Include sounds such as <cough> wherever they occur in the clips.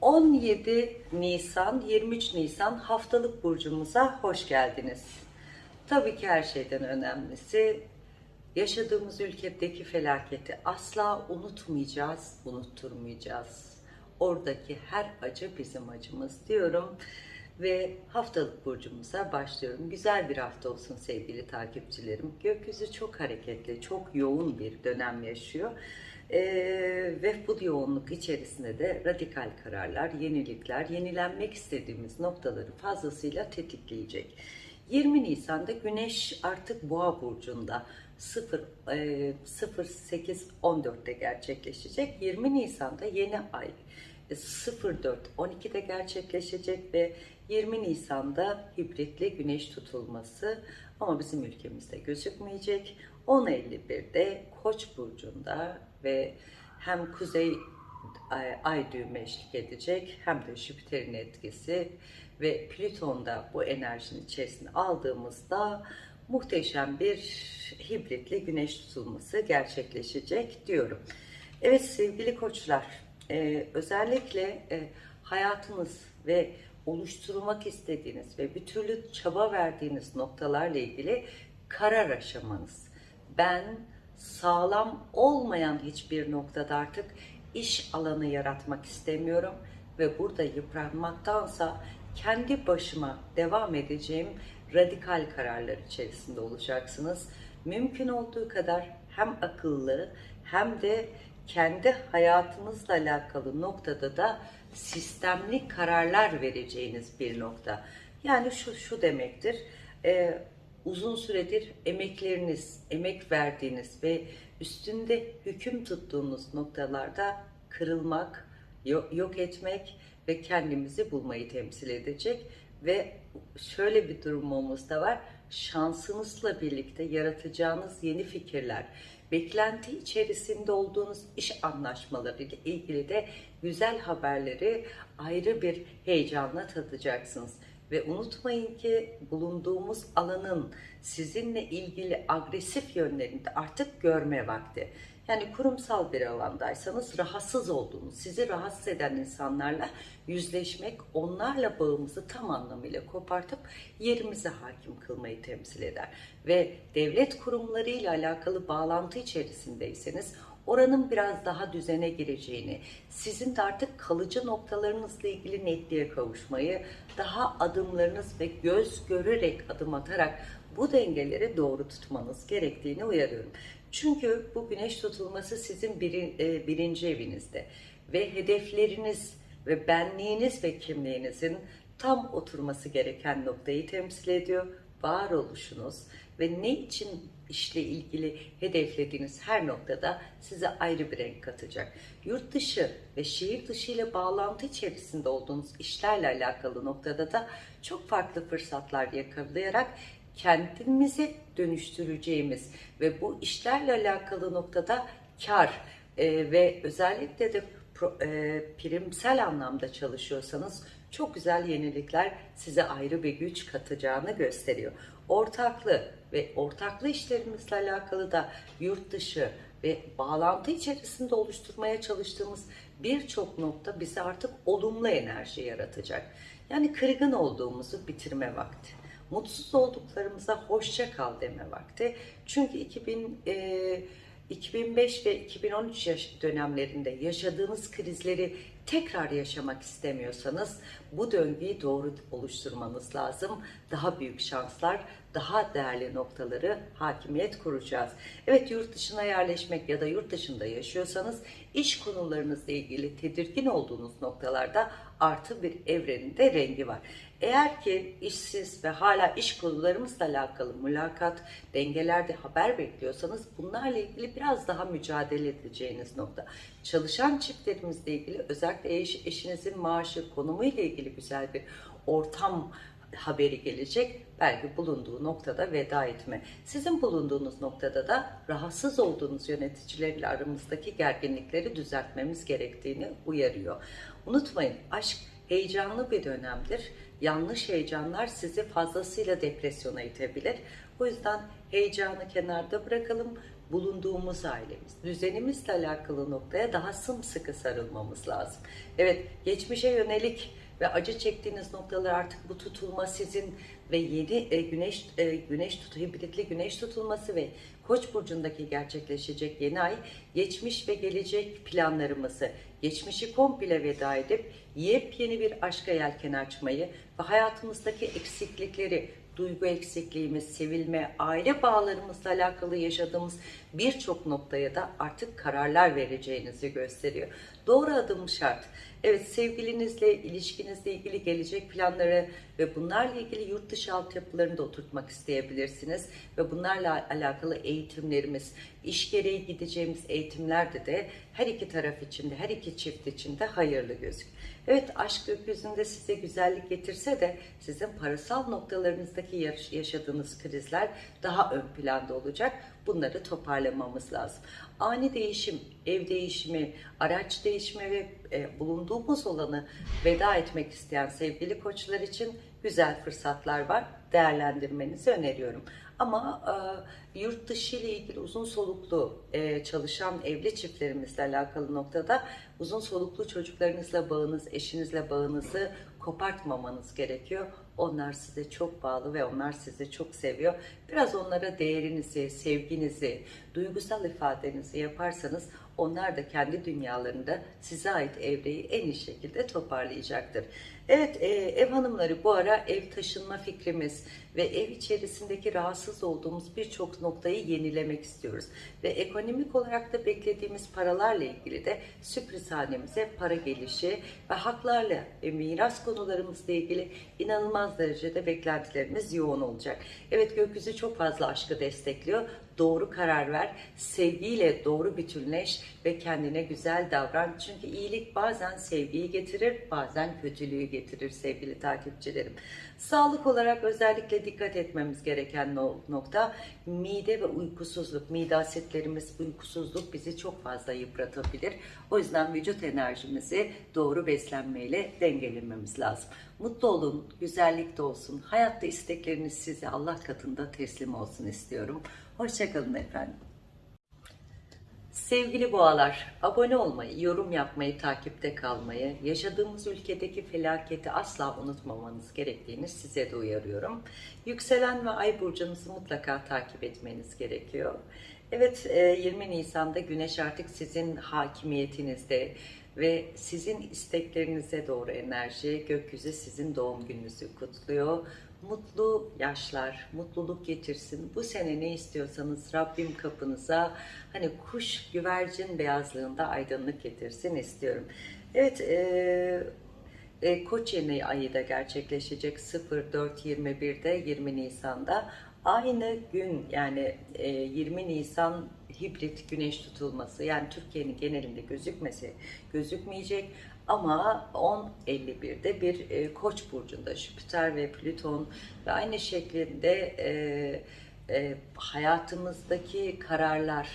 17 Nisan 23 Nisan haftalık burcumuza hoş geldiniz. Tabii ki her şeyden önemlisi yaşadığımız ülkedeki felaketi asla unutmayacağız, unutturmayacağız. Oradaki her acı bizim acımız diyorum ve haftalık burcumuza başlıyorum. Güzel bir hafta olsun sevgili takipçilerim. Gökyüzü çok hareketli, çok yoğun bir dönem yaşıyor. Ee, ve bu yoğunluk içerisinde de radikal kararlar, yenilikler, yenilenmek istediğimiz noktaları fazlasıyla tetikleyecek. 20 Nisan'da Güneş artık Boğa burcunda 0 e, 08 14'te gerçekleşecek. 20 Nisan'da yeni ay 04 12'de gerçekleşecek ve 20 Nisan'da hibritli güneş tutulması ama bizim ülkemizde gözükmeyecek. 10.51'de Koç burcunda ve hem kuzey ay, ay düğümü eşlik edecek hem de Jüpiter'in etkisi ve Plüton'da bu enerjinin içerisine aldığımızda muhteşem bir hibritli güneş tutulması gerçekleşecek diyorum. Evet sevgili koçlar e, özellikle e, hayatınız ve oluşturmak istediğiniz ve bir türlü çaba verdiğiniz noktalarla ilgili karar aşamanız. Ben sağlam olmayan hiçbir noktada artık iş alanı yaratmak istemiyorum ve burada yıpranmaktansa kendi başıma devam edeceğim radikal kararlar içerisinde olacaksınız. Mümkün olduğu kadar hem akıllı hem de kendi hayatınızla alakalı noktada da sistemli kararlar vereceğiniz bir nokta. Yani şu şu demektir. E, uzun süredir emekleriniz, emek verdiğiniz ve üstünde hüküm tuttuğunuz noktalarda kırılmak, yok, etmek ve kendimizi bulmayı temsil edecek ve şöyle bir durumumuz da var. Şansınızla birlikte yaratacağınız yeni fikirler, beklenti içerisinde olduğunuz iş anlaşmaları ile ilgili de güzel haberleri ayrı bir heyecanla tadacaksınız. Ve unutmayın ki bulunduğumuz alanın sizinle ilgili agresif yönlerini de artık görme vakti. Yani kurumsal bir alandaysanız rahatsız olduğunuz, sizi rahatsız eden insanlarla yüzleşmek, onlarla bağımızı tam anlamıyla kopartıp yerimize hakim kılmayı temsil eder. Ve devlet kurumlarıyla alakalı bağlantı içerisindeyseniz oranın biraz daha düzene gireceğini, sizin de artık kalıcı noktalarınızla ilgili netliğe kavuşmayı, daha adımlarınız ve göz görerek adım atarak bu dengeleri doğru tutmanız gerektiğini uyarıyorum. Çünkü bu güneş tutulması sizin e, birinci evinizde ve hedefleriniz ve benliğiniz ve kimliğinizin tam oturması gereken noktayı temsil ediyor. Varoluşunuz ve ne için işle ilgili hedeflediğiniz her noktada size ayrı bir renk katacak. Yurt dışı ve şehir dışı ile bağlantı içerisinde olduğunuz işlerle alakalı noktada da çok farklı fırsatlar yakalayarak kendimizi dönüştüreceğimiz ve bu işlerle alakalı noktada kar e, ve özellikle de pro, e, primsel anlamda çalışıyorsanız çok güzel yenilikler size ayrı bir güç katacağını gösteriyor. Ortaklı ve ortaklı işlerimizle alakalı da yurt dışı ve bağlantı içerisinde oluşturmaya çalıştığımız birçok nokta bize artık olumlu enerji yaratacak. Yani kırgın olduğumuzu bitirme vakti mutsuz olduklarımıza hoşça kal deme vakti. Çünkü 2000 e, 2005 ve 2013 yaş dönemlerinde yaşadığınız krizleri tekrar yaşamak istemiyorsanız bu döngüyü doğru oluşturmanız lazım. Daha büyük şanslar, daha değerli noktaları hakimiyet kuracağız. Evet yurt dışına yerleşmek ya da yurt dışında yaşıyorsanız iş konularınızla ilgili tedirgin olduğunuz noktalarda artı bir evreninde rengi var. Eğer ki işsiz ve hala iş konularımızla alakalı mülakat, dengelerde haber bekliyorsanız bunlarla ilgili biraz daha mücadele edeceğiniz nokta. Çalışan çiftlerimizle ilgili özellikle eş, eşinizin maaşı, konumu ile ilgili güzel bir ortam haberi gelecek. Belki bulunduğu noktada veda etme. Sizin bulunduğunuz noktada da rahatsız olduğunuz yöneticilerle aramızdaki gerginlikleri düzeltmemiz gerektiğini uyarıyor. Unutmayın aşk heyecanlı bir dönemdir. Yanlış heyecanlar sizi fazlasıyla depresyona itebilir. O yüzden heyecanı kenarda bırakalım. bulunduğumuz ailemiz, düzenimizle alakalı noktaya daha sımsıkı sarılmamız lazım. Evet, geçmişe yönelik ve acı çektiğiniz noktalar artık bu tutulma sizin ve yeni e, güneş e, güneş tut hibritli güneş tutulması ve Koç burcundaki gerçekleşecek yeni ay geçmiş ve gelecek planlarımızı, geçmişi komple veda edip yepyeni bir aşka yelken açmayı ve hayatımızdaki eksiklikleri, duygu eksikliğimiz, sevilme, aile bağlarımızla alakalı yaşadığımız birçok noktaya da artık kararlar vereceğinizi gösteriyor. Doğru adım şart. Evet sevgilinizle, ilişkinizle ilgili gelecek planları ve bunlarla ilgili yurt dışı altyapılarını da oturtmak isteyebilirsiniz. Ve bunlarla alakalı eğitimlerimiz, iş gereği gideceğimiz eğitimlerde de her iki taraf için de, her iki çift için de hayırlı gözüküyor. Evet aşk gökyüzünde size güzellik getirse de sizin parasal noktalarınızdaki yaş- yaşadığınız krizler daha ön planda olacak. Bunları toparlamamız lazım. Ani değişim, ev değişimi, araç değişimi ve e, bulunduğumuz alanı veda etmek isteyen sevgili koçlar için güzel fırsatlar var. Değerlendirmenizi öneriyorum. Ama e, yurt dışı ile ilgili uzun soluklu e, çalışan evli çiftlerimizle alakalı noktada uzun soluklu çocuklarınızla bağınız, eşinizle bağınızı kopartmamanız gerekiyor. Onlar size çok bağlı ve onlar sizi çok seviyor. Biraz onlara değerinizi, sevginizi, duygusal ifadenizi yaparsanız onlar da kendi dünyalarında size ait evreyi en iyi şekilde toparlayacaktır. Evet e, ev hanımları bu ara ev taşınma fikrimiz ve ev içerisindeki rahatsız olduğumuz birçok noktayı yenilemek istiyoruz. Ve ekonomik olarak da beklediğimiz paralarla ilgili de sürpriz hanemize para gelişi ve haklarla ve miras konularımızla ilgili inanılmaz derecede beklentilerimiz yoğun olacak. Evet gökyüzü çok fazla aşkı destekliyor. Doğru karar ver, sevgiyle doğru bütünleş ve kendine güzel davran. Çünkü iyilik bazen sevgiyi getirir, bazen kötülüğü getirir sevgili takipçilerim. Sağlık olarak özellikle dikkat etmemiz gereken no- nokta mide ve uykusuzluk. Mide asitlerimiz, uykusuzluk bizi çok fazla yıpratabilir. O yüzden vücut enerjimizi doğru beslenmeyle dengelememiz lazım. Mutlu olun, güzellik de olsun. Hayatta istekleriniz size Allah katında teslim olsun istiyorum. Hoşçakalın efendim. Sevgili boğalar, abone olmayı, yorum yapmayı, takipte kalmayı, yaşadığımız ülkedeki felaketi asla unutmamanız gerektiğini size de uyarıyorum. Yükselen ve ay burcunuzu mutlaka takip etmeniz gerekiyor. Evet, e, 20 Nisan'da Güneş artık sizin hakimiyetinizde ve sizin isteklerinize doğru enerji, gökyüzü sizin doğum gününüzü kutluyor. Mutlu yaşlar, mutluluk getirsin. Bu sene ne istiyorsanız Rabbim kapınıza hani kuş güvercin beyazlığında aydınlık getirsin istiyorum. Evet, e, e, Koç yeni ayı da gerçekleşecek 04.21'de 20 Nisan'da. Aynı gün yani e, 20 Nisan hibrit güneş tutulması yani Türkiye'nin genelinde gözükmesi gözükmeyecek ama 10.51'de bir e, Koç burcunda Jüpiter ve Plüton ve aynı şekilde e, e, hayatımızdaki kararlar,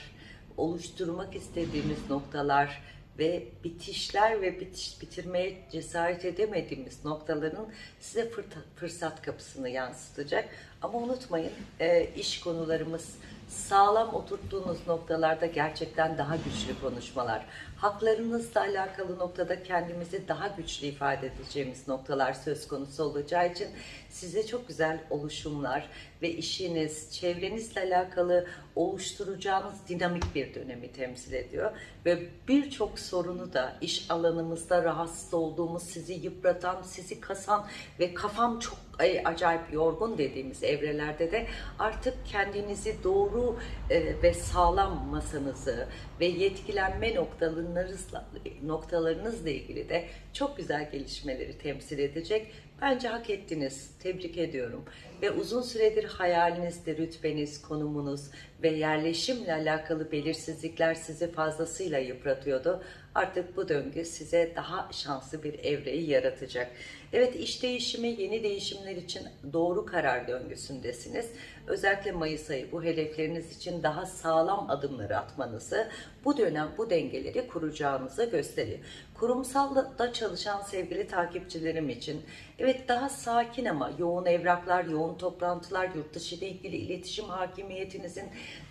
oluşturmak istediğimiz noktalar ve bitişler ve bitiş, bitirmeye cesaret edemediğimiz noktaların size fırsat kapısını yansıtacak. Ama unutmayın e, iş konularımız sağlam oturttuğunuz noktalarda gerçekten daha güçlü konuşmalar. Haklarınızla alakalı noktada kendimizi daha güçlü ifade edeceğimiz noktalar söz konusu olacağı için size çok güzel oluşumlar ve işiniz, çevrenizle alakalı oluşturacağınız dinamik bir dönemi temsil ediyor. Ve birçok sorunu da iş alanımızda rahatsız olduğumuz, sizi yıpratan, sizi kasan ve kafam çok ay, acayip yorgun dediğimiz evrelerde de artık kendinizi doğru e, ve sağlam masanızı ve yetkilenme noktalarınızla, noktalarınızla ilgili de çok güzel gelişmeleri temsil edecek. Bence hak ettiniz. Tebrik ediyorum. Ve uzun süredir hayalinizde rütbeniz, konumunuz ve yerleşimle alakalı belirsizlikler sizi fazlasıyla yıpratıyordu. Artık bu döngü size daha şanslı bir evreyi yaratacak. Evet iş değişimi, yeni değişimler için doğru karar döngüsündesiniz. Özellikle Mayıs ayı bu hedefleriniz için daha sağlam adımları atmanızı, bu dönem bu dengeleri kuracağınızı gösteriyor. Kurumsalda çalışan sevgili takipçilerim için evet daha sakin ama yoğun evraklar, yoğun toplantılar, yurt dışı ile ilgili iletişim hakimiyetinizin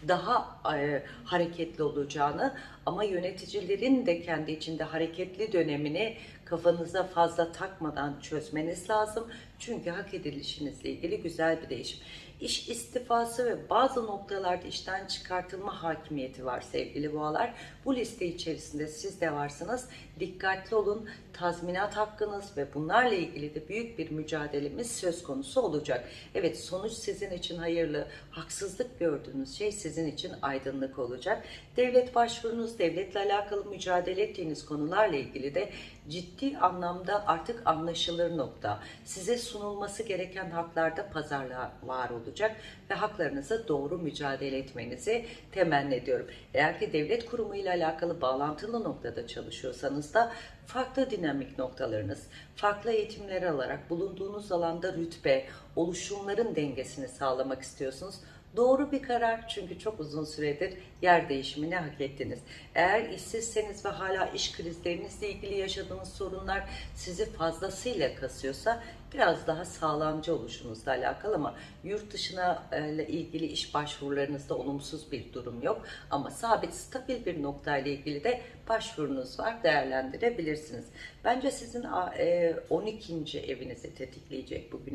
daha e, hareketli olacağını ama yöneticilerin de kendi içinde hareketli dönemini kafanıza fazla takmadan çözmeniz lazım. Çünkü hak edilişinizle ilgili güzel bir değişim. İş istifası ve bazı noktalarda işten çıkartılma hakimiyeti var sevgili boğalar. Bu liste içerisinde siz de varsınız. Dikkatli olun. Tazminat hakkınız ve bunlarla ilgili de büyük bir mücadelemiz söz konusu olacak. Evet sonuç sizin için hayırlı. Haksızlık gördüğünüz şey sizin için aydınlık olacak. Devlet başvurunuz, devletle alakalı mücadele ettiğiniz konularla ilgili de ciddi anlamda artık anlaşılır nokta. Size sunulması gereken haklarda pazarlığa var olacak ve haklarınıza doğru mücadele etmenizi temenni ediyorum. Eğer ki devlet kurumuyla alakalı bağlantılı noktada çalışıyorsanız da farklı dinamik noktalarınız, farklı eğitimler alarak bulunduğunuz alanda rütbe, oluşumların dengesini sağlamak istiyorsunuz. Doğru bir karar çünkü çok uzun süredir yer değişimini hak ettiniz. Eğer işsizseniz ve hala iş krizlerinizle ilgili yaşadığınız sorunlar sizi fazlasıyla kasıyorsa biraz daha sağlamcı oluşunuzla alakalı ama yurt dışına e, ile ilgili iş başvurularınızda olumsuz bir durum yok. Ama sabit, stabil bir noktayla ilgili de başvurunuz var, değerlendirebilirsiniz. Bence sizin e, 12. evinizi tetikleyecek bugün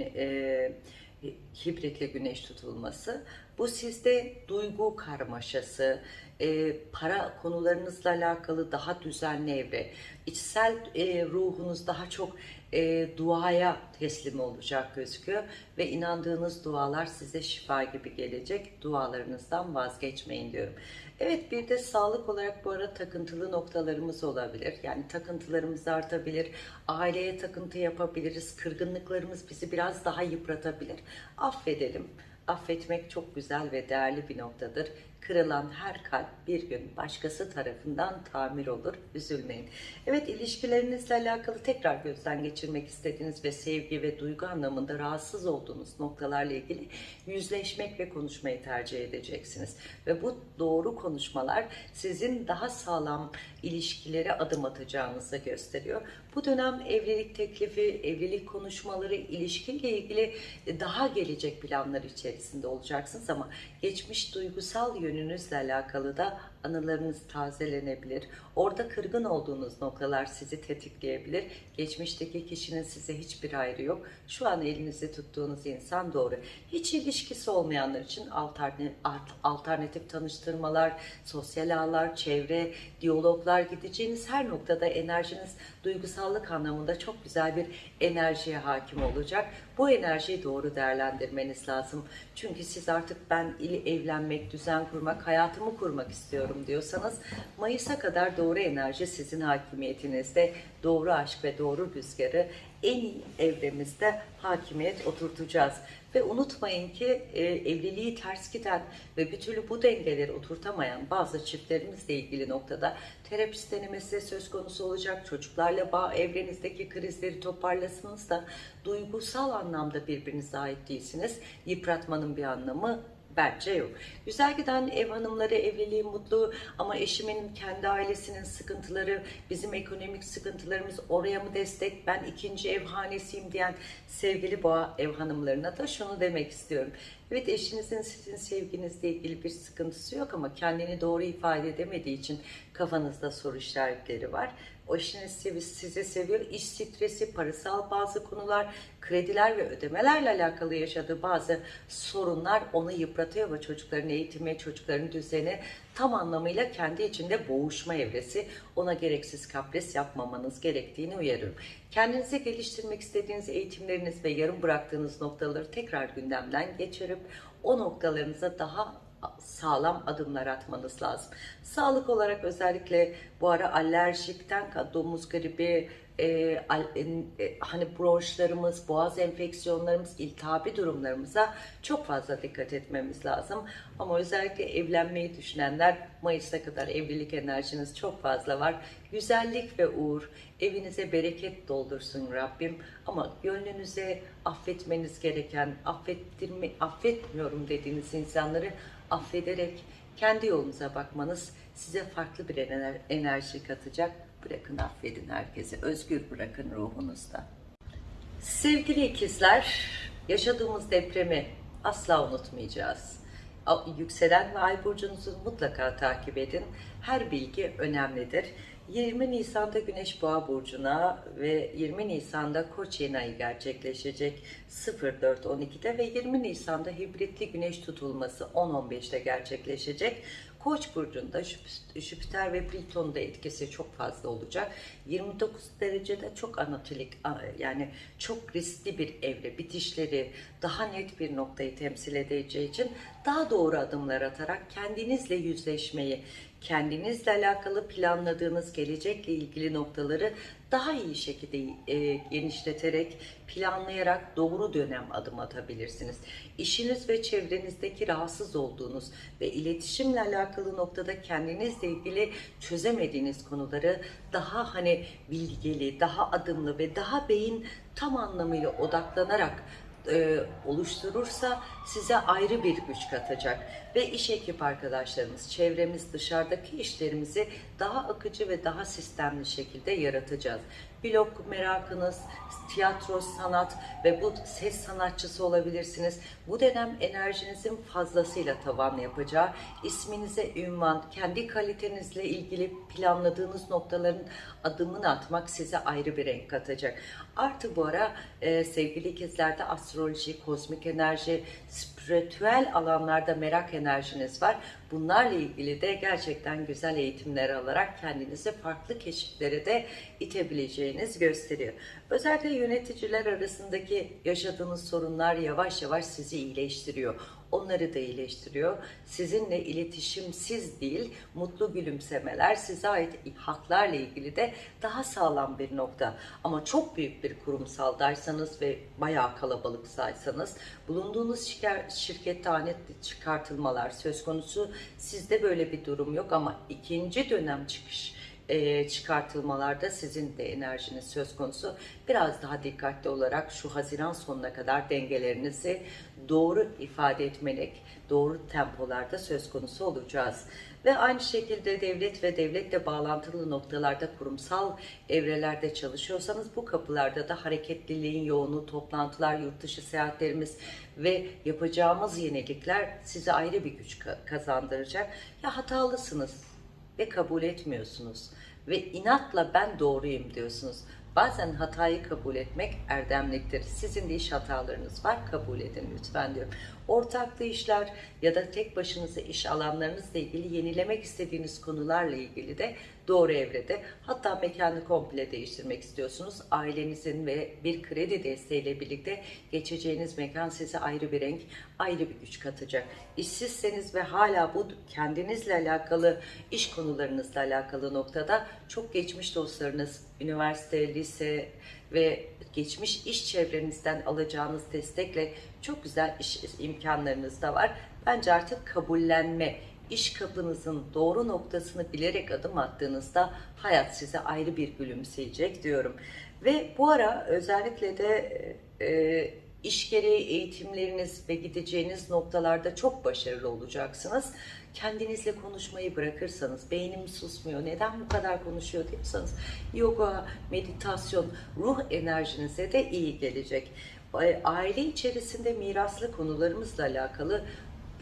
hibritle güneş tutulması. Bu sizde duygu karmaşası, e, para konularınızla alakalı daha düzenli evre, içsel e, ruhunuz daha çok e, duaya teslim olacak gözüküyor ve inandığınız dualar size şifa gibi gelecek. Dualarınızdan vazgeçmeyin diyorum. Evet bir de sağlık olarak bu ara takıntılı noktalarımız olabilir. Yani takıntılarımız artabilir. Aileye takıntı yapabiliriz. Kırgınlıklarımız bizi biraz daha yıpratabilir. Affedelim. Affetmek çok güzel ve değerli bir noktadır. Kırılan her kalp bir gün başkası tarafından tamir olur. Üzülmeyin. Evet ilişkilerinizle alakalı tekrar gözden geçirmek istediğiniz ve sevgi ve duygu anlamında rahatsız olduğunuz noktalarla ilgili yüzleşmek ve konuşmayı tercih edeceksiniz. Ve bu doğru konuşmalar sizin daha sağlam ilişkilere adım atacağınızı gösteriyor. Bu dönem evlilik teklifi, evlilik konuşmaları, ilişkiyle ilgili daha gelecek planlar içerisinde olacaksınız ama geçmiş duygusal yönünüzle alakalı da anılarınız tazelenebilir. Orada kırgın olduğunuz noktalar sizi tetikleyebilir. Geçmişteki kişinin size hiçbir ayrı yok. Şu an elinizde tuttuğunuz insan doğru. Hiç ilişkisi olmayanlar için alternatif, tanıştırmalar, sosyal ağlar, çevre, diyaloglar gideceğiniz her noktada enerjiniz duygusallık anlamında çok güzel bir enerjiye hakim olacak. Bu enerjiyi doğru değerlendirmeniz lazım. Çünkü siz artık ben evlenmek, düzen kurmak, hayatımı kurmak istiyorum diyorsanız Mayıs'a kadar doğru enerji sizin hakimiyetinizde. Doğru aşk ve doğru rüzgarı en iyi evremizde hakimiyet oturtacağız. Ve unutmayın ki e, evliliği ters giden ve bir türlü bu dengeleri oturtamayan bazı çiftlerimizle ilgili noktada terapist denemesi söz konusu olacak. Çocuklarla bağ evrenizdeki krizleri toparlasınız da duygusal anlamda birbirinize ait değilsiniz. Yıpratmanın bir anlamı Bence yok. Güzel giden ev hanımları evliliği mutlu ama eşimin kendi ailesinin sıkıntıları, bizim ekonomik sıkıntılarımız oraya mı destek, ben ikinci ev hanesiyim diyen sevgili boğa ev hanımlarına da şunu demek istiyorum. Evet eşinizin sizin sevginizle ilgili bir sıkıntısı yok ama kendini doğru ifade edemediği için kafanızda soru işaretleri var. O eşiniz sizi seviyor. İş stresi, parasal bazı konular, krediler ve ödemelerle alakalı yaşadığı bazı sorunlar onu yıpratıyor ve çocukların eğitimi, çocukların düzeni tam anlamıyla kendi içinde boğuşma evresi. Ona gereksiz kapris yapmamanız gerektiğini uyarıyorum. Kendinizi geliştirmek istediğiniz eğitimleriniz ve yarım bıraktığınız noktaları tekrar gündemden geçirip o noktalarınıza daha sağlam adımlar atmanız lazım. Sağlık olarak özellikle bu ara alerjikten domuz gribi, e, al, e, hani bronşlarımız, boğaz enfeksiyonlarımız, iltihabi durumlarımıza çok fazla dikkat etmemiz lazım. Ama özellikle evlenmeyi düşünenler Mayıs'a kadar evlilik enerjiniz çok fazla var. Güzellik ve uğur evinize bereket doldursun Rabbim. Ama gönlünüze affetmeniz gereken, affettirme, affetmiyorum dediğiniz insanları affederek kendi yolunuza bakmanız size farklı bir enerji katacak. Bırakın affedin herkese. Özgür bırakın ruhunuzda. Sevgili ikizler, yaşadığımız depremi asla unutmayacağız. Yükselen ve ay burcunuzu mutlaka takip edin. Her bilgi önemlidir. 20 Nisan'da Güneş Boğa burcuna ve 20 Nisan'da Koç yeni ayı gerçekleşecek 04.12'de ve 20 Nisan'da hibritli güneş tutulması 10.15'te gerçekleşecek. Koç burcunda Jüp- Jüpiter ve Plüton'un da etkisi çok fazla olacak. 29 derecede çok anatolik yani çok riskli bir evre bitişleri daha net bir noktayı temsil edeceği için daha doğru adımlar atarak kendinizle yüzleşmeyi, kendinizle alakalı planladığınız gelecekle ilgili noktaları daha iyi şekilde e, genişleterek, planlayarak doğru dönem adım atabilirsiniz. İşiniz ve çevrenizdeki rahatsız olduğunuz ve iletişimle alakalı noktada kendinizle ilgili çözemediğiniz konuları daha hani bilgili, daha adımlı ve daha beyin tam anlamıyla odaklanarak e, oluşturursa size ayrı bir güç katacak ve iş ekip arkadaşlarımız, çevremiz, dışarıdaki işlerimizi daha akıcı ve daha sistemli şekilde yaratacağız. Blog merakınız, tiyatro, sanat ve bu ses sanatçısı olabilirsiniz. Bu dönem enerjinizin fazlasıyla tavan yapacağı, isminize ünvan, kendi kalitenizle ilgili planladığınız noktaların adımını atmak size ayrı bir renk katacak. Artı bu ara e, sevgili ikizlerde astroloji, kozmik enerji, spiritüel alanlarda merak enerjiniz var. Bunlarla ilgili de gerçekten güzel eğitimler alarak kendinizi farklı keşiflere de itebileceğiniz gösteriyor. Özellikle yöneticiler arasındaki yaşadığınız sorunlar yavaş yavaş sizi iyileştiriyor. Onları da iyileştiriyor. Sizinle iletişimsiz değil, mutlu gülümsemeler, size ait haklarla ilgili de daha sağlam bir nokta. Ama çok büyük bir kurumsaldaysanız ve bayağı kalabalıksaysanız, bulunduğunuz şirket, şirkette anet çıkartılmalar söz konusu. Sizde böyle bir durum yok ama ikinci dönem çıkış e, çıkartılmalarda sizin de enerjiniz söz konusu. Biraz daha dikkatli olarak şu Haziran sonuna kadar dengelerinizi doğru ifade etmelik, doğru tempolarda söz konusu olacağız. Ve aynı şekilde devlet ve devletle bağlantılı noktalarda kurumsal evrelerde çalışıyorsanız bu kapılarda da hareketliliğin yoğunluğu, toplantılar, yurt dışı seyahatlerimiz ve yapacağımız yenilikler size ayrı bir güç ka- kazandıracak. Ya hatalısınız, ve kabul etmiyorsunuz ve inatla ben doğruyum diyorsunuz. Bazen hatayı kabul etmek erdemliktir. Sizin de iş hatalarınız var, kabul edin lütfen diyorum. Ortaklı işler ya da tek başınıza iş alanlarınızla ilgili yenilemek istediğiniz konularla ilgili de doğru evrede. Hatta mekanı komple değiştirmek istiyorsunuz. Ailenizin ve bir kredi desteğiyle birlikte geçeceğiniz mekan size ayrı bir renk, ayrı bir güç katacak. İşsizseniz ve hala bu kendinizle alakalı, iş konularınızla alakalı noktada çok geçmiş dostlarınız, üniversite, lise ve geçmiş iş çevrenizden alacağınız destekle çok güzel iş imkanlarınız da var. Bence artık kabullenme, iş kapınızın doğru noktasını bilerek adım attığınızda hayat size ayrı bir gülümseyecek diyorum. Ve bu ara özellikle de e, iş gereği eğitimleriniz ve gideceğiniz noktalarda çok başarılı olacaksınız. Kendinizle konuşmayı bırakırsanız, beynim susmuyor, neden bu kadar konuşuyor diyorsanız, yoga, meditasyon, ruh enerjinize de iyi gelecek. Aile içerisinde miraslı konularımızla alakalı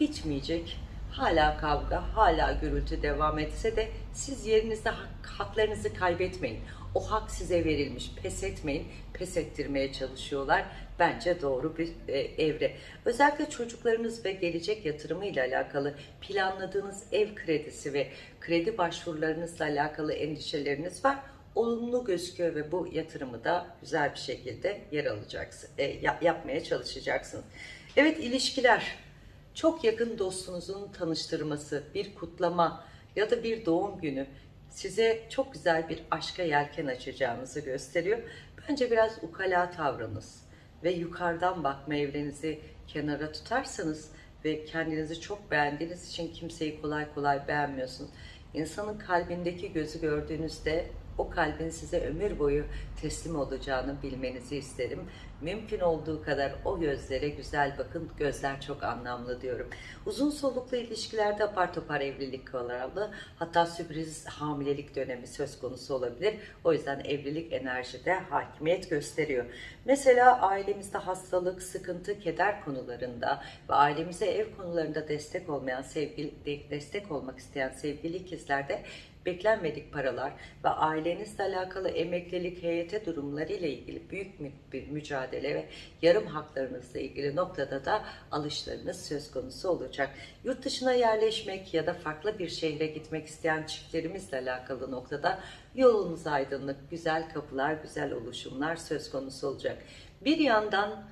bitmeyecek hala kavga, hala gürültü devam etse de siz yerinizde hak, haklarınızı kaybetmeyin. O hak size verilmiş. Pes etmeyin. Pes ettirmeye çalışıyorlar. Bence doğru bir e, evre. Özellikle çocuklarınız ve gelecek yatırımı ile alakalı planladığınız ev kredisi ve kredi başvurularınızla alakalı endişeleriniz var. Olumlu gözüküyor ve bu yatırımı da güzel bir şekilde yer alacaksınız, e, yapmaya çalışacaksınız. Evet ilişkiler çok yakın dostunuzun tanıştırması, bir kutlama ya da bir doğum günü size çok güzel bir aşka yelken açacağınızı gösteriyor. Bence biraz ukala tavrınız ve yukarıdan bakma evrenizi kenara tutarsanız ve kendinizi çok beğendiğiniz için kimseyi kolay kolay beğenmiyorsunuz. İnsanın kalbindeki gözü gördüğünüzde o kalbin size ömür boyu teslim olacağını bilmenizi isterim. Mümkün olduğu kadar o gözlere güzel bakın. Gözler çok anlamlı diyorum. Uzun soluklu ilişkilerde apar topar evlilik kararlı hatta sürpriz hamilelik dönemi söz konusu olabilir. O yüzden evlilik enerjide hakimiyet gösteriyor. Mesela ailemizde hastalık, sıkıntı, keder konularında ve ailemize ev konularında destek olmayan sevgili destek olmak isteyen sevgili ikizlerde beklenmedik paralar ve ailenizle alakalı emeklilik, heyete durumları ile ilgili büyük bir mücadele ve yarım haklarınızla ilgili noktada da alışlarınız söz konusu olacak. Yurt dışına yerleşmek ya da farklı bir şehre gitmek isteyen çiftlerimizle alakalı noktada yolunuz aydınlık, güzel kapılar, güzel oluşumlar söz konusu olacak. Bir yandan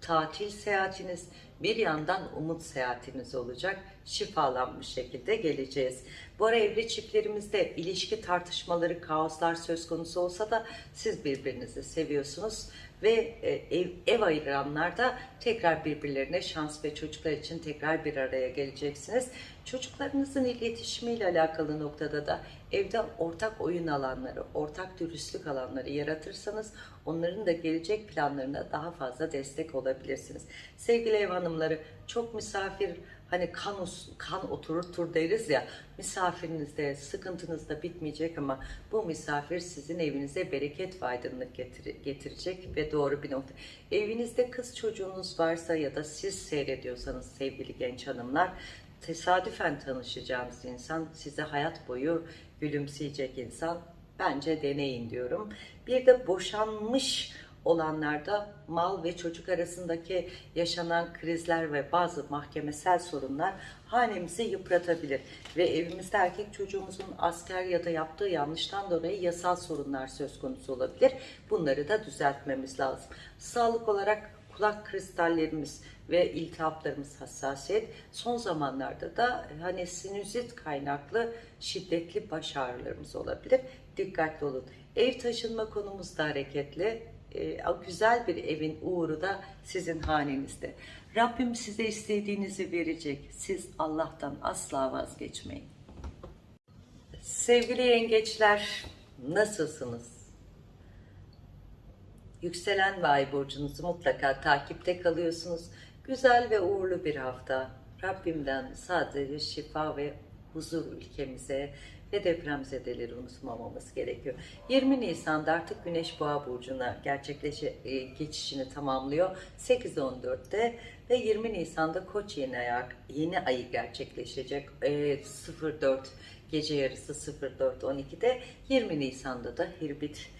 tatil seyahatiniz, bir yandan umut seyahatiniz olacak. Şifalanmış şekilde geleceğiz. Bu ara evli çiftlerimizde ilişki tartışmaları, kaoslar söz konusu olsa da siz birbirinizi seviyorsunuz ve e, ev, ev ayıranlarda tekrar birbirlerine şans ve çocuklar için tekrar bir araya geleceksiniz. Çocuklarınızın iletişimiyle alakalı noktada da evde ortak oyun alanları, ortak dürüstlük alanları yaratırsanız onların da gelecek planlarına daha fazla destek olabilirsiniz. Sevgili ev hanımları çok misafir hani kan, kan oturur tur deriz ya misafirinizde sıkıntınız da bitmeyecek ama bu misafir sizin evinize bereket ve aydınlık getir- getirecek ve doğru bir nokta. Evinizde kız çocuğunuz varsa ya da siz seyrediyorsanız sevgili genç hanımlar tesadüfen tanışacağınız insan size hayat boyu gülümseyecek insan bence deneyin diyorum. Bir de boşanmış olanlarda mal ve çocuk arasındaki yaşanan krizler ve bazı mahkemesel sorunlar hanemizi yıpratabilir. Ve evimizde erkek çocuğumuzun asker ya da yaptığı yanlıştan dolayı yasal sorunlar söz konusu olabilir. Bunları da düzeltmemiz lazım. Sağlık olarak kulak kristallerimiz ve iltihaplarımız hassasiyet. Son zamanlarda da hani sinüzit kaynaklı şiddetli baş ağrılarımız olabilir. Dikkatli olun. Ev taşınma konumuz da hareketli. O güzel bir evin uğuru da sizin hanenizde. Rabbim size istediğinizi verecek. Siz Allah'tan asla vazgeçmeyin. Sevgili yengeçler, nasılsınız? Yükselen ve ay burcunuzu mutlaka takipte kalıyorsunuz. Güzel ve uğurlu bir hafta. Rabbimden sadece şifa ve huzur ülkemize ve depremzedeleri unutmamamız gerekiyor. 20 Nisan'da artık Güneş Boğa burcuna gerçekleşe e, geçişini tamamlıyor. 8-14'te ve 20 Nisan'da Koç yeni ay yeni ayı gerçekleşecek. E, 04 gece yarısı 04.12'de 20 Nisan'da da Hirbit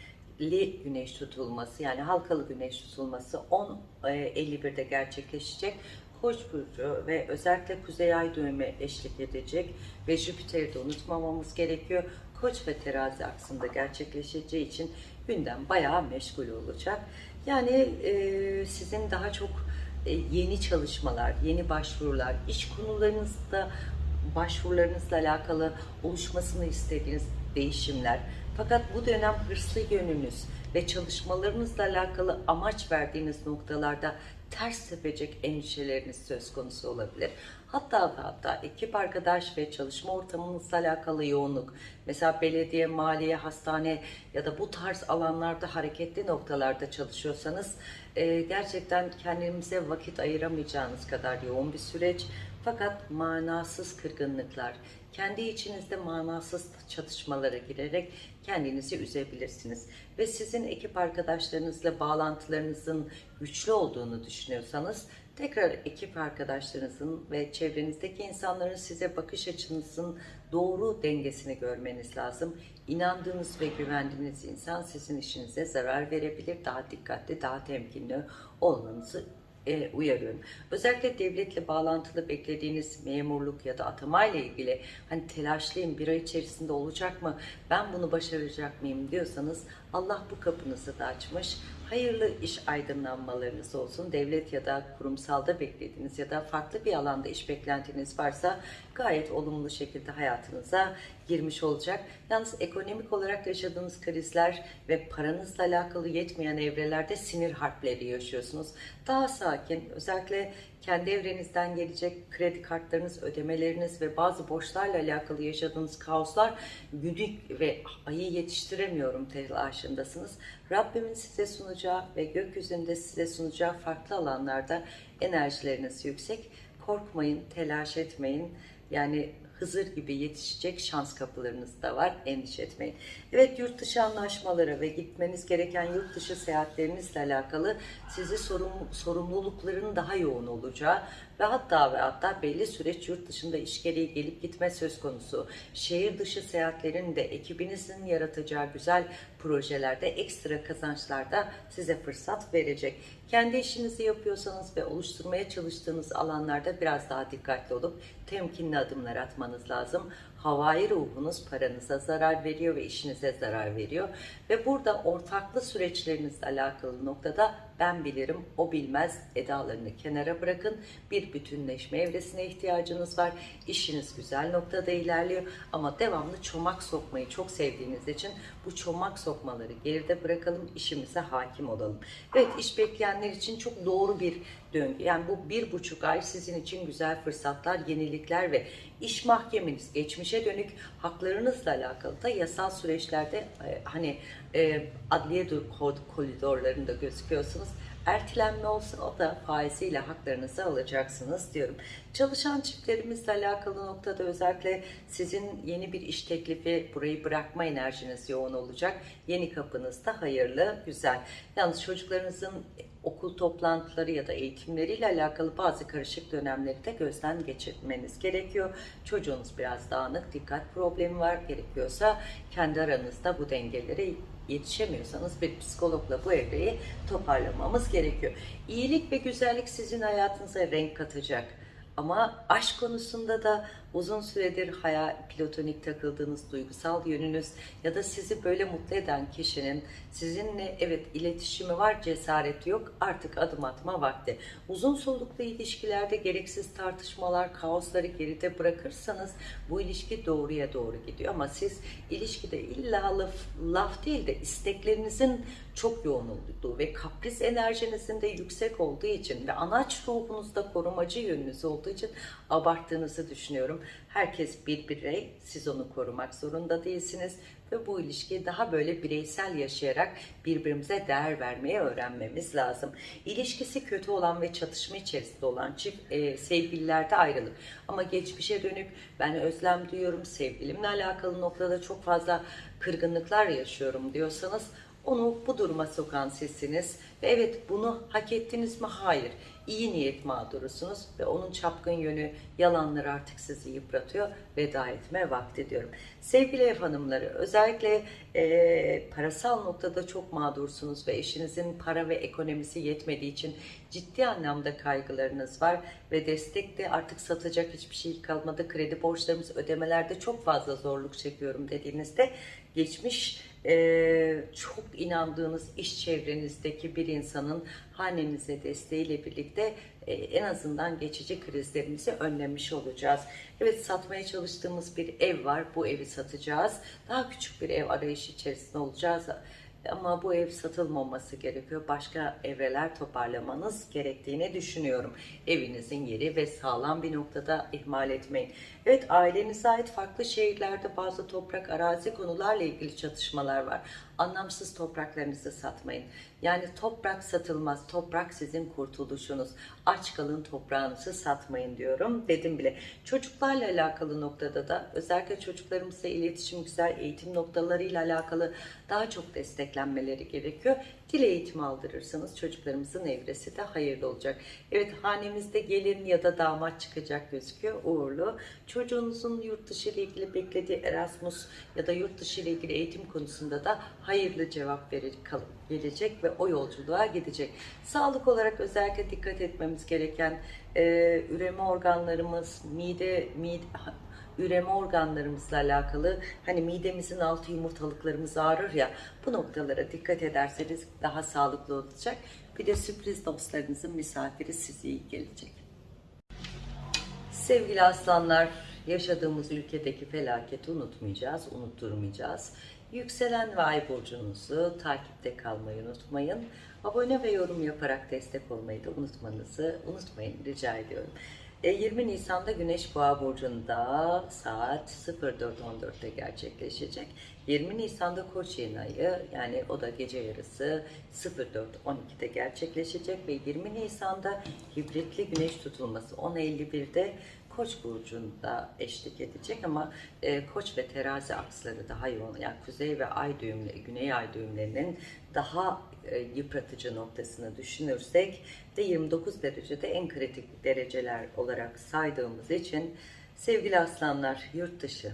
li güneş tutulması yani halkalı güneş tutulması 10.51'de gerçekleşecek. Koç burcu ve özellikle kuzey ay düğümü eşlik edecek ve Jüpiter'i de unutmamamız gerekiyor. Koç ve terazi aksında gerçekleşeceği için gündem bayağı meşgul olacak. Yani e, sizin daha çok e, yeni çalışmalar, yeni başvurular, iş konularınızda başvurularınızla alakalı oluşmasını istediğiniz değişimler. Fakat bu dönem hırslı yönünüz ve çalışmalarınızla alakalı amaç verdiğiniz noktalarda ters tepecek endişeleriniz söz konusu olabilir. Hatta ve hatta ekip arkadaş ve çalışma ortamınızla alakalı yoğunluk, mesela belediye, maliye, hastane ya da bu tarz alanlarda hareketli noktalarda çalışıyorsanız e, gerçekten kendinize vakit ayıramayacağınız kadar yoğun bir süreç. Fakat manasız kırgınlıklar, kendi içinizde manasız çatışmalara girerek kendinizi üzebilirsiniz. Ve sizin ekip arkadaşlarınızla bağlantılarınızın güçlü olduğunu düşünüyorsanız tekrar ekip arkadaşlarınızın ve çevrenizdeki insanların size bakış açınızın doğru dengesini görmeniz lazım. İnandığınız ve güvendiğiniz insan sizin işinize zarar verebilir. Daha dikkatli, daha temkinli olmanızı e, uyarıyorum. Özellikle devletle bağlantılı beklediğiniz memurluk ya da atama ile ilgili hani telaşlıyım bir ay içerisinde olacak mı ben bunu başaracak mıyım diyorsanız Allah bu kapınızı da açmış. Hayırlı iş aydınlanmalarınız olsun. Devlet ya da kurumsalda beklediğiniz ya da farklı bir alanda iş beklentiniz varsa gayet olumlu şekilde hayatınıza girmiş olacak. Yalnız ekonomik olarak yaşadığınız krizler ve paranızla alakalı yetmeyen evrelerde sinir harpleri yaşıyorsunuz. Daha sakin. Özellikle kendi evrenizden gelecek kredi kartlarınız, ödemeleriniz ve bazı borçlarla alakalı yaşadığınız kaoslar günü ve ayı yetiştiremiyorum telaşındasınız. Rabbimin size sunacağı ve gökyüzünde size sunacağı farklı alanlarda enerjileriniz yüksek. Korkmayın, telaş etmeyin. Yani Hızır gibi yetişecek şans kapılarınız da var. Endişe etmeyin. Evet yurt dışı anlaşmaları ve gitmeniz gereken yurt dışı seyahatlerinizle alakalı sizi sorum, sorumlulukların daha yoğun olacağı ve hatta ve hatta belli süreç yurt dışında iş gereği gelip gitme söz konusu. Şehir dışı seyahatlerin de ekibinizin yaratacağı güzel projelerde ekstra kazançlarda size fırsat verecek. Kendi işinizi yapıyorsanız ve oluşturmaya çalıştığınız alanlarda biraz daha dikkatli olup temkinli adımlar atmanız lazım. Havai ruhunuz paranıza zarar veriyor ve işinize zarar veriyor. Ve burada ortaklı süreçlerinizle alakalı noktada ben bilirim, o bilmez edalarını kenara bırakın. Bir bütünleşme evresine ihtiyacınız var. İşiniz güzel noktada ilerliyor ama devamlı çomak sokmayı çok sevdiğiniz için bu çomak sokmaları geride bırakalım, işimize hakim olalım. Evet iş bekleyenler için çok doğru bir döngü. Yani bu bir buçuk ay sizin için güzel fırsatlar, yenilikler ve iş mahkemeniz, geçmişe dönük haklarınızla alakalı da yasal süreçlerde e, hani e, adliye koridorlarında gözüküyorsunuz. Ertelenme olsun o da faiziyle haklarınızı alacaksınız diyorum. Çalışan çiftlerimizle alakalı noktada özellikle sizin yeni bir iş teklifi burayı bırakma enerjiniz yoğun olacak. Yeni kapınızda hayırlı, güzel. Yalnız çocuklarınızın okul toplantıları ya da eğitimleriyle alakalı bazı karışık dönemleri de gözden geçirmeniz gerekiyor. Çocuğunuz biraz dağınık, dikkat problemi var gerekiyorsa kendi aranızda bu dengeleri yetişemiyorsanız bir psikologla bu evreyi toparlamamız gerekiyor. İyilik ve güzellik sizin hayatınıza renk katacak. Ama aşk konusunda da uzun süredir hayal platonik takıldığınız duygusal yönünüz ya da sizi böyle mutlu eden kişinin sizinle evet iletişimi var, cesareti yok. Artık adım atma vakti. Uzun soluklu ilişkilerde gereksiz tartışmalar, kaosları geride bırakırsanız bu ilişki doğruya doğru gidiyor. Ama siz ilişkide illa laf, laf değil de isteklerinizin çok yoğun olduğu ve kapris enerjinizin de yüksek olduğu için ve anaç ruhunuzda korumacı yönünüz olduğu için abarttığınızı düşünüyorum. Herkes bir birey, siz onu korumak zorunda değilsiniz ve bu ilişkiyi daha böyle bireysel yaşayarak birbirimize değer vermeye öğrenmemiz lazım. İlişkisi kötü olan ve çatışma içerisinde olan çift e, sevgililerde ayrılık. Ama geçmişe dönük ben özlem duyuyorum, sevgilimle alakalı noktada çok fazla kırgınlıklar yaşıyorum diyorsanız onu bu duruma sokan sizsiniz. Ve evet bunu hak ettiniz mi? Hayır. İyi niyet mağdurusunuz ve onun çapkın yönü, yalanları artık sizi yıpratıyor. Veda etme vakti diyorum. Sevgili ev hanımları özellikle e, parasal noktada çok mağdursunuz ve eşinizin para ve ekonomisi yetmediği için ciddi anlamda kaygılarınız var ve destekte artık satacak hiçbir şey kalmadı. Kredi borçlarımız ödemelerde çok fazla zorluk çekiyorum dediğinizde geçmiş e, çok inandığınız iş çevrenizdeki bir insanın hanenize desteğiyle birlikte e, en azından geçici krizlerimizi önlemiş olacağız. Evet satmaya çalıştığımız bir ev var. Bu evi satacağız. Daha küçük bir ev arayışı içerisinde olacağız. Ama bu ev satılmaması gerekiyor. Başka evreler toparlamanız gerektiğini düşünüyorum. Evinizin yeri ve sağlam bir noktada ihmal etmeyin. Evet ailenize ait farklı şehirlerde bazı toprak arazi konularla ilgili çatışmalar var. Anlamsız topraklarınızı satmayın. Yani toprak satılmaz. Toprak sizin kurtuluşunuz. Aç kalın toprağınızı satmayın diyorum. Dedim bile. Çocuklarla alakalı noktada da özellikle çocuklarımızla iletişim güzel eğitim noktalarıyla alakalı daha çok desteklenmeleri gerekiyor. Dil eğitimi aldırırsanız çocuklarımızın evresi de hayırlı olacak. Evet hanemizde gelin ya da damat çıkacak gözüküyor. Uğurlu. Çocuğunuzun yurt dışı ile ilgili beklediği Erasmus ya da yurt dışı ile ilgili eğitim konusunda da hayırlı cevap verecek, gelecek ve o yolculuğa gidecek. Sağlık olarak özellikle dikkat etmemiz gereken e, üreme organlarımız, mide, mide üreme organlarımızla alakalı hani midemizin altı yumurtalıklarımız ağrır ya bu noktalara dikkat ederseniz daha sağlıklı olacak. Bir de sürpriz dostlarınızın misafiri size iyi gelecek. Sevgili aslanlar, yaşadığımız ülkedeki felaketi unutmayacağız, unutturmayacağız. Yükselen ve ay burcunuzu takipte kalmayı unutmayın. Abone ve yorum yaparak destek olmayı da unutmanızı unutmayın rica ediyorum. E, 20 Nisan'da Güneş Boğa burcunda saat 04.14'te gerçekleşecek. 20 Nisan'da Koç yeni ayı yani o da gece yarısı 04.12'de gerçekleşecek ve 20 Nisan'da hibritli güneş tutulması 10.51'de Koç burcunda eşlik edecek ama e, Koç ve Terazi aksları daha yoğun. Yani kuzey ve ay düğümleri, güney ay düğümlerinin daha e, yıpratıcı noktasını düşünürsek de 29 derecede en kritik dereceler olarak saydığımız için sevgili aslanlar yurt dışı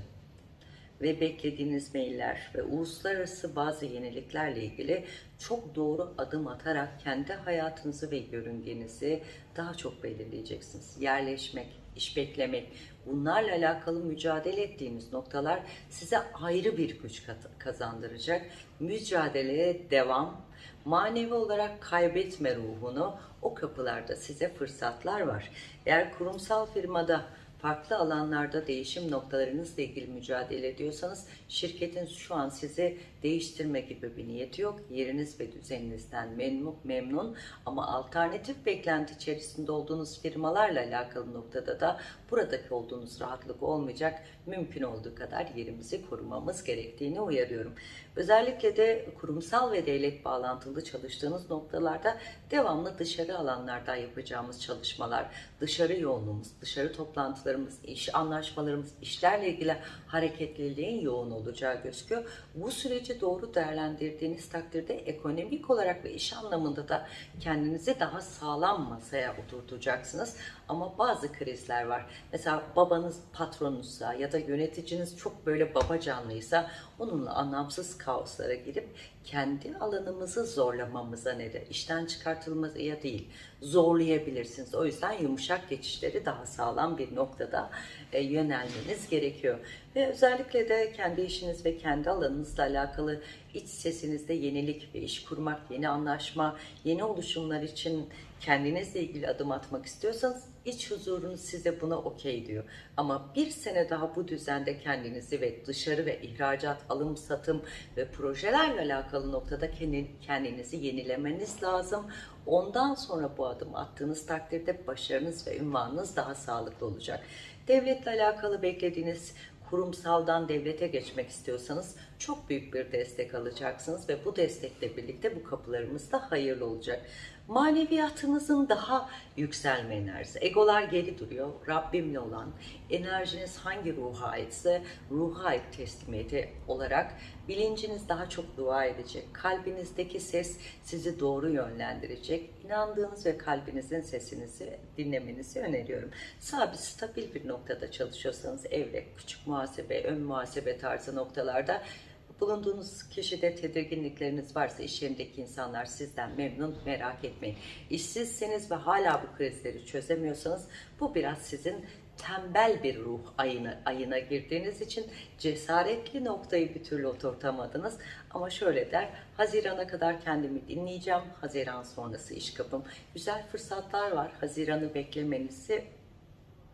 ve beklediğiniz mailler ve uluslararası bazı yeniliklerle ilgili çok doğru adım atarak kendi hayatınızı ve yörüngenizi daha çok belirleyeceksiniz. Yerleşmek, iş beklemek, bunlarla alakalı mücadele ettiğiniz noktalar size ayrı bir güç kazandıracak. Mücadeleye devam, manevi olarak kaybetme ruhunu o kapılarda size fırsatlar var. Eğer kurumsal firmada farklı alanlarda değişim noktalarınızla ilgili mücadele ediyorsanız şirketin şu an sizi değiştirme gibi bir niyeti yok. Yeriniz ve düzeninizden memnun, memnun ama alternatif beklenti içerisinde olduğunuz firmalarla alakalı noktada da buradaki olduğunuz rahatlık olmayacak. Mümkün olduğu kadar yerimizi korumamız gerektiğini uyarıyorum. Özellikle de kurumsal ve devlet bağlantılı çalıştığınız noktalarda devamlı dışarı alanlarda yapacağımız çalışmalar, dışarı yoğunluğumuz, dışarı toplantılarımız, iş anlaşmalarımız, işlerle ilgili hareketliliğin yoğun olacağı gözüküyor. Bu süreci doğru değerlendirdiğiniz takdirde ekonomik olarak ve iş anlamında da kendinizi daha sağlam masaya oturtacaksınız. Ama bazı krizler var. Mesela babanız patronunuzsa ya da yöneticiniz çok böyle babacanlıysa onunla anlamsız kaoslara girip kendi alanımızı zorlamamıza neden, işten çıkartılmaya değil, zorlayabilirsiniz. O yüzden yumuşak geçişleri daha sağlam bir noktada e, yönelmeniz gerekiyor. Ve özellikle de kendi işiniz ve kendi alanınızla alakalı iç sesinizde yenilik ve iş kurmak, yeni anlaşma, yeni oluşumlar için kendinizle ilgili adım atmak istiyorsanız iç huzurunuz size buna okey diyor. Ama bir sene daha bu düzende kendinizi ve dışarı ve ihracat, alım, satım ve projelerle alakalı noktada kendinizi yenilemeniz lazım. Ondan sonra bu adım attığınız takdirde başarınız ve ünvanınız daha sağlıklı olacak. Devletle alakalı beklediğiniz kurumsaldan devlete geçmek istiyorsanız çok büyük bir destek alacaksınız ve bu destekle birlikte bu kapılarımız da hayırlı olacak. Maneviyatınızın daha yükselme enerjisi. Egolar geri duruyor. Rabbimle olan enerjiniz hangi ruha aitse ruha ait teslimiyeti olarak bilinciniz daha çok dua edecek. Kalbinizdeki ses sizi doğru yönlendirecek. İnandığınız ve kalbinizin sesinizi dinlemenizi öneriyorum. Sabit, stabil bir noktada çalışıyorsanız evre, küçük muhasebe, ön muhasebe tarzı noktalarda Bulunduğunuz kişide tedirginlikleriniz varsa iş yerindeki insanlar sizden memnun merak etmeyin. İşsizseniz ve hala bu krizleri çözemiyorsanız bu biraz sizin tembel bir ruh ayına, ayına girdiğiniz için cesaretli noktayı bir türlü oturtamadınız. Ama şöyle der, Haziran'a kadar kendimi dinleyeceğim. Haziran sonrası iş kapım. Güzel fırsatlar var. Haziran'ı beklemenizi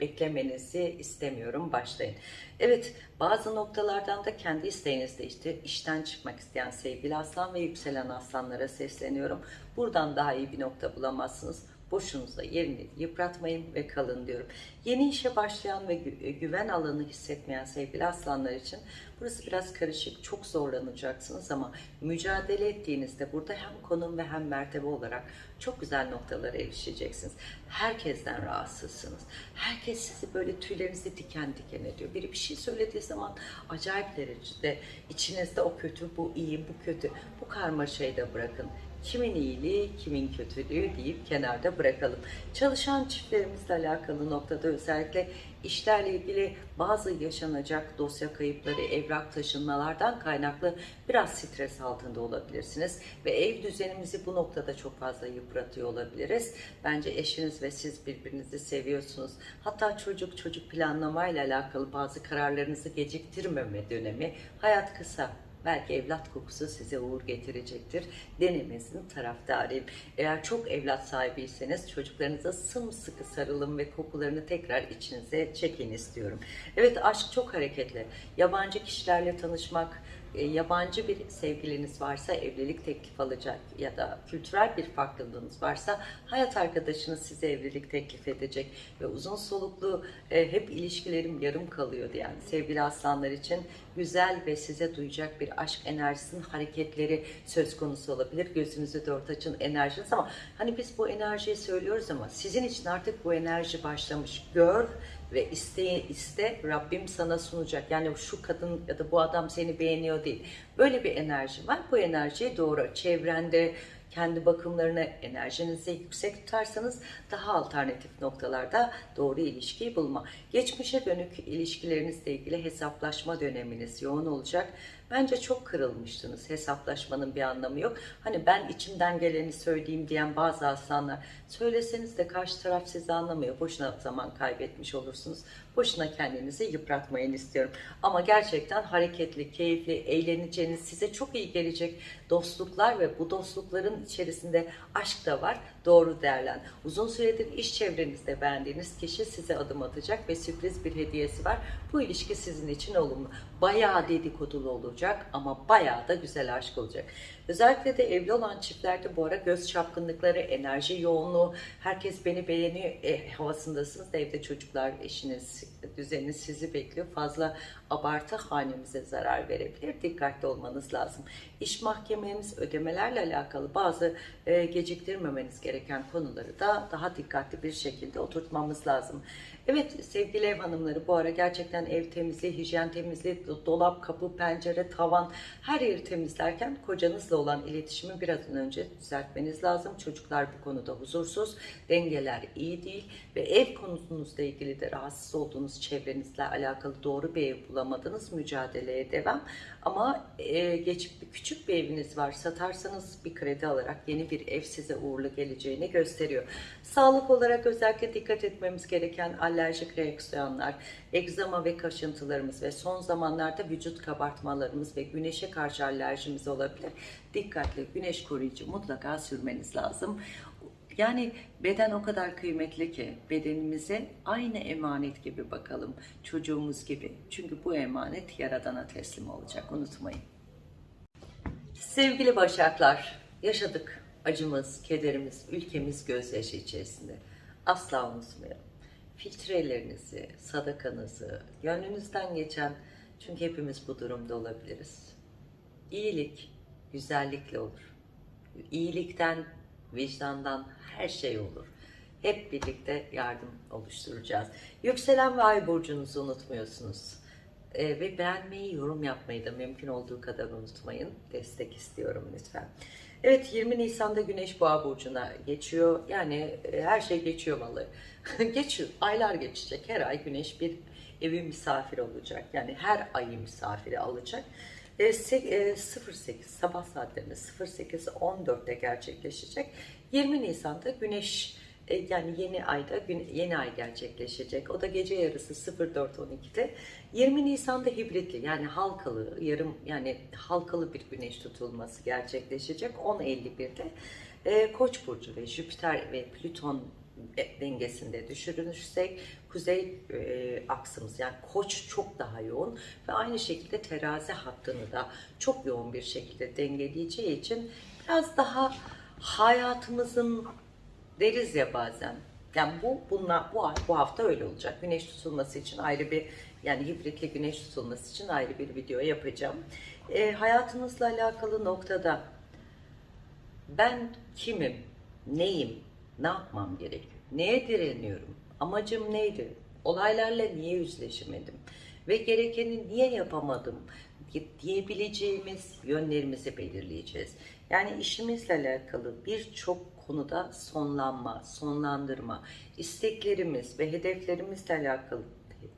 beklemenizi istemiyorum. Başlayın. Evet bazı noktalardan da kendi isteğinizde işte işten çıkmak isteyen sevgili aslan ve yükselen aslanlara sesleniyorum. Buradan daha iyi bir nokta bulamazsınız. Boşunuza yerini yıpratmayın ve kalın diyorum. Yeni işe başlayan ve gü güven alanı hissetmeyen sevgili aslanlar için burası biraz karışık, çok zorlanacaksınız ama mücadele ettiğinizde burada hem konum ve hem mertebe olarak çok güzel noktalara erişeceksiniz. Herkesten rahatsızsınız. Herkes sizi böyle tüylerinizi diken diken ediyor. Biri bir şey söylediği zaman acayip derecede içinizde o kötü, bu iyi, bu kötü. Bu karmaşayı da bırakın kimin iyiliği, kimin kötülüğü deyip kenarda bırakalım. Çalışan çiftlerimizle alakalı noktada özellikle işlerle ilgili bazı yaşanacak dosya kayıpları, evrak taşınmalardan kaynaklı biraz stres altında olabilirsiniz. Ve ev düzenimizi bu noktada çok fazla yıpratıyor olabiliriz. Bence eşiniz ve siz birbirinizi seviyorsunuz. Hatta çocuk çocuk planlamayla alakalı bazı kararlarınızı geciktirmeme dönemi. Hayat kısa Belki evlat kokusu size uğur getirecektir. Denemesinin taraftarıyım. Eğer çok evlat sahibiyseniz çocuklarınıza sımsıkı sarılın ve kokularını tekrar içinize çekin istiyorum. Evet aşk çok hareketli. Yabancı kişilerle tanışmak, yabancı bir sevgiliniz varsa evlilik teklif alacak ya da kültürel bir farklılığınız varsa hayat arkadaşınız size evlilik teklif edecek ve uzun soluklu e, hep ilişkilerim yarım kalıyor diyen sevgili aslanlar için güzel ve size duyacak bir aşk enerjisinin hareketleri söz konusu olabilir. Gözünüzü dört açın enerjiniz ama hani biz bu enerjiyi söylüyoruz ama sizin için artık bu enerji başlamış. Gör ve iste iste Rabbim sana sunacak. Yani şu kadın ya da bu adam seni beğeniyor değil. Böyle bir enerji var. Bu enerjiyi doğru çevrende kendi bakımlarını enerjinizi yüksek tutarsanız daha alternatif noktalarda doğru ilişkiyi bulma. Geçmişe dönük ilişkilerinizle ilgili hesaplaşma döneminiz yoğun olacak. Bence çok kırılmıştınız. Hesaplaşmanın bir anlamı yok. Hani ben içimden geleni söyleyeyim diyen bazı aslanlar söyleseniz de karşı taraf sizi anlamıyor. Boşuna zaman kaybetmiş olursunuz. Boşuna kendinizi yıpratmayın istiyorum. Ama gerçekten hareketli, keyifli, eğleneceğiniz, size çok iyi gelecek dostluklar ve bu dostlukların içerisinde aşk da var. Doğru değerlen. Uzun süredir iş çevrenizde beğendiğiniz kişi size adım atacak ve sürpriz bir hediyesi var. Bu ilişki sizin için olumlu. Bayağı dedikodulu olacak ama bayağı da güzel aşk olacak. Özellikle de evli olan çiftlerde bu ara göz çapkınlıkları, enerji yoğunluğu, herkes beni beğeniyor e, havasındasınız da evde çocuklar, eşiniz, düzeniniz sizi bekliyor. Fazla abartı hanemize zarar verebilir. Dikkatli olmanız lazım. İş mahkemeniz, ödemelerle alakalı bazı e, geciktirmemeniz gereken konuları da daha dikkatli bir şekilde oturtmamız lazım. Evet sevgili ev hanımları bu ara gerçekten ev temizliği, hijyen temizliği, dolap, kapı, pencere, tavan her yeri temizlerken kocanızla olan iletişimi biraz önce düzeltmeniz lazım. Çocuklar bu konuda huzursuz, dengeler iyi değil ve ev konunuzla ilgili de rahatsız olduğunuz çevrenizle alakalı doğru bir ev bulamadınız. Mücadeleye devam. Ama e, geçip bir küçük bir eviniz var. Satarsanız bir kredi alarak yeni bir ev size uğurlu geleceğini gösteriyor. Sağlık olarak özellikle dikkat etmemiz gereken alerjik reaksiyonlar, egzama ve kaşıntılarımız ve son zamanlarda vücut kabartmalarımız ve güneşe karşı alerjimiz olabilir. Dikkatli güneş koruyucu mutlaka sürmeniz lazım. Yani beden o kadar kıymetli ki bedenimize aynı emanet gibi bakalım. Çocuğumuz gibi. Çünkü bu emanet Yaradan'a teslim olacak. Unutmayın. Sevgili Başaklar, yaşadık acımız, kederimiz, ülkemiz gözyaşı içerisinde. Asla unutmayalım. Filtrelerinizi, sadakanızı, gönlünüzden geçen, çünkü hepimiz bu durumda olabiliriz. İyilik, güzellikle olur. İyilikten, vicdandan her şey olur. Hep birlikte yardım oluşturacağız. Yükselen ve ay burcunuzu unutmuyorsunuz. Ee, ve beğenmeyi, yorum yapmayı da mümkün olduğu kadar unutmayın. Destek istiyorum lütfen. Evet 20 Nisan'da Güneş Boğa burcuna geçiyor. Yani e, her şey geçiyor vallahi. <laughs> geçiyor. Aylar geçecek. Her ay Güneş bir evi misafir olacak. Yani her ayı misafiri alacak. E, se- e, 08 sabah saatlerinde 08.14'te gerçekleşecek. 20 Nisan'da Güneş e, yani yeni ayda yeni ay gerçekleşecek. O da gece yarısı 04.12'de. 20 Nisan'da hibritli yani halkalı yarım yani halkalı bir güneş tutulması gerçekleşecek 10.51'de. E, Koç burcu ve Jüpiter ve Plüton dengesinde düşürürsek kuzey e, aksımız yani koç çok daha yoğun ve aynı şekilde terazi hattını da çok yoğun bir şekilde dengeleyeceği için biraz daha hayatımızın deriz ya bazen. Yani bu bunlar bu ay bu hafta öyle olacak. Güneş tutulması için ayrı bir yani hibritli güneş tutulması için ayrı bir video yapacağım. E, hayatınızla alakalı noktada ben kimim, neyim, ne yapmam gerekiyor, neye direniyorum, amacım neydi, olaylarla niye yüzleşemedim? Ve gerekeni niye yapamadım? Diyebileceğimiz yönlerimizi belirleyeceğiz. Yani işimizle alakalı birçok konuda sonlanma, sonlandırma, isteklerimiz ve hedeflerimizle alakalı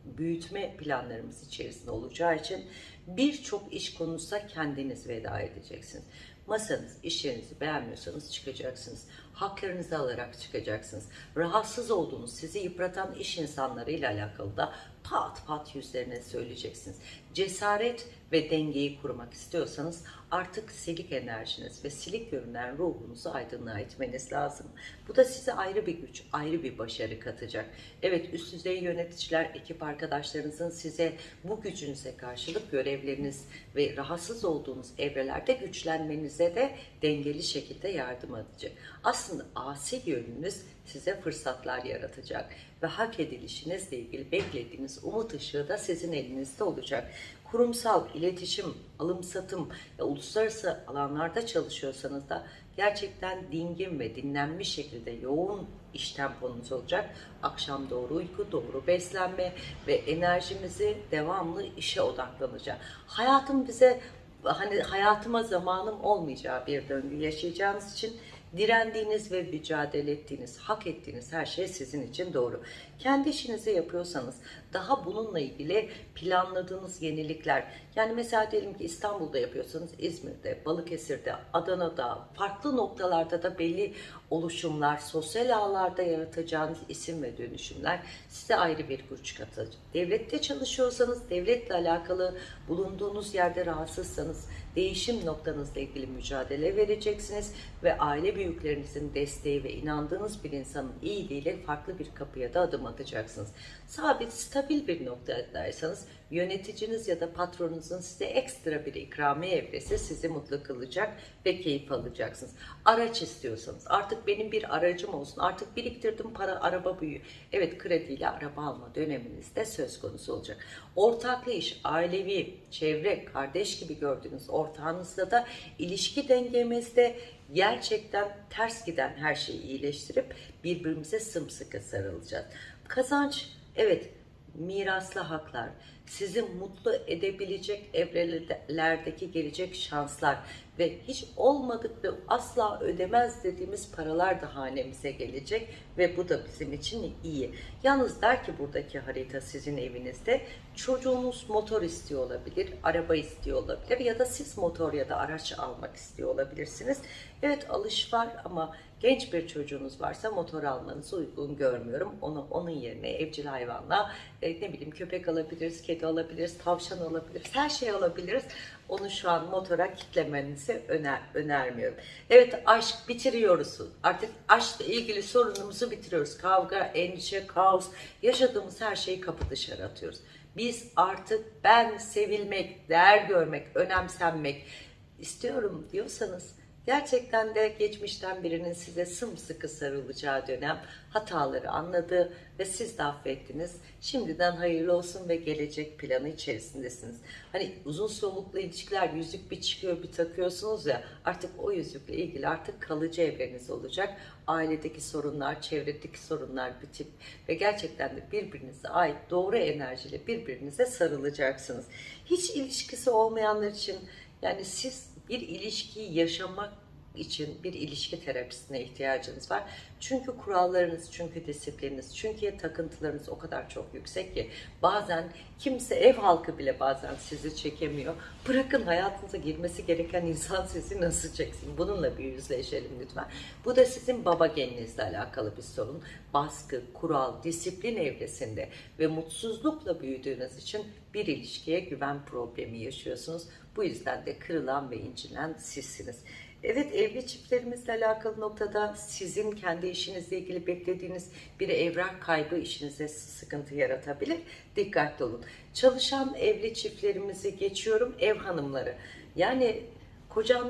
büyütme planlarımız içerisinde olacağı için birçok iş konusunda kendiniz veda edeceksiniz. Masanız, iş yerinizi beğenmiyorsanız çıkacaksınız. Haklarınızı alarak çıkacaksınız. Rahatsız olduğunuz, sizi yıpratan iş insanlarıyla alakalı da pat pat yüzlerine söyleyeceksiniz. Cesaret ve dengeyi kurmak istiyorsanız artık silik enerjiniz ve silik görünen ruhunuzu aydınlığa itmeniz lazım. Bu da size ayrı bir güç, ayrı bir başarı katacak. Evet üst düzey yöneticiler, ekip arkadaşlarınızın size bu gücünüze karşılık görevleriniz ve rahatsız olduğunuz evrelerde güçlenmenize de dengeli şekilde yardım edecek. Aslında asi yönünüz size fırsatlar yaratacak ve hak edilişinizle ilgili beklediğiniz umut ışığı da sizin elinizde olacak. Kurumsal, iletişim, alım satım ve uluslararası alanlarda çalışıyorsanız da gerçekten dingin ve dinlenmiş şekilde yoğun iş temponuz olacak. Akşam doğru uyku, doğru beslenme ve enerjimizi devamlı işe odaklanacak. Hayatım bize hani hayatıma zamanım olmayacağı bir döngü yaşayacağınız için direndiğiniz ve mücadele ettiğiniz, hak ettiğiniz her şey sizin için doğru. Kendi işinizi yapıyorsanız daha bununla ilgili planladığınız yenilikler, yani mesela diyelim ki İstanbul'da yapıyorsanız İzmir'de, Balıkesir'de, Adana'da, farklı noktalarda da belli oluşumlar, sosyal ağlarda yaratacağınız isim ve dönüşümler size ayrı bir güç katacak. Devlette çalışıyorsanız, devletle alakalı bulunduğunuz yerde rahatsızsanız, değişim noktanızla ilgili mücadele vereceksiniz ve aile büyüklerinizin desteği ve inandığınız bir insanın iyiliğiyle farklı bir kapıya da adım atacaksınız. Sabit, stabil bir noktadaysanız yöneticiniz ya da patronunuzun size ekstra bir ikramiye evresi sizi mutlu kılacak ve keyif alacaksınız. Araç istiyorsanız artık benim bir aracım olsun artık biriktirdim para araba büyüyor. Evet krediyle araba alma döneminizde söz konusu olacak. Ortaklı iş, ailevi, çevre, kardeş gibi gördüğünüz ortağınızla da ilişki dengemizde gerçekten ters giden her şeyi iyileştirip birbirimize sımsıkı sarılacağız. Kazanç, evet miraslı haklar, sizi mutlu edebilecek evrelerdeki gelecek şanslar ve hiç olmadık ve asla ödemez dediğimiz paralar da hanemize gelecek ve bu da bizim için iyi. Yalnız der ki buradaki harita sizin evinizde çocuğunuz motor istiyor olabilir, araba istiyor olabilir ya da siz motor ya da araç almak istiyor olabilirsiniz. Evet alış var ama genç bir çocuğunuz varsa motor almanızı uygun görmüyorum. Onu onun yerine evcil hayvanla e, ne bileyim köpek alabiliriz, kedi alabiliriz, tavşan alabiliriz, her şey alabiliriz. Onu şu an motora kitlemenizi öner, önermiyorum. Evet aşk bitiriyoruz. Artık aşkla ilgili sorunumuzu bitiriyoruz. Kavga, endişe, kaos, yaşadığımız her şeyi kapı dışarı atıyoruz. Biz artık ben sevilmek, değer görmek, önemsenmek istiyorum diyorsanız Gerçekten de geçmişten birinin size sımsıkı sarılacağı dönem hataları anladı ve siz de affettiniz. Şimdiden hayırlı olsun ve gelecek planı içerisindesiniz. Hani uzun soluklu ilişkiler yüzük bir çıkıyor bir takıyorsunuz ya artık o yüzükle ilgili artık kalıcı evreniz olacak. Ailedeki sorunlar, çevredeki sorunlar bitip ve gerçekten de birbirinize ait doğru enerjiyle birbirinize sarılacaksınız. Hiç ilişkisi olmayanlar için yani siz bir ilişkiyi yaşamak için bir ilişki terapisine ihtiyacınız var. Çünkü kurallarınız, çünkü disiplininiz, çünkü takıntılarınız o kadar çok yüksek ki bazen kimse ev halkı bile bazen sizi çekemiyor. Bırakın hayatınıza girmesi gereken insan sizi nasıl çeksin? Bununla bir yüzleşelim lütfen. Bu da sizin baba geninizle alakalı bir sorun. Baskı, kural, disiplin evresinde ve mutsuzlukla büyüdüğünüz için bir ilişkiye güven problemi yaşıyorsunuz. Bu yüzden de kırılan ve incinen sizsiniz. Evet evli çiftlerimizle alakalı noktada sizin kendi işinizle ilgili beklediğiniz bir evrak kaybı işinize sıkıntı yaratabilir. Dikkatli olun. Çalışan evli çiftlerimizi geçiyorum ev hanımları. Yani kocam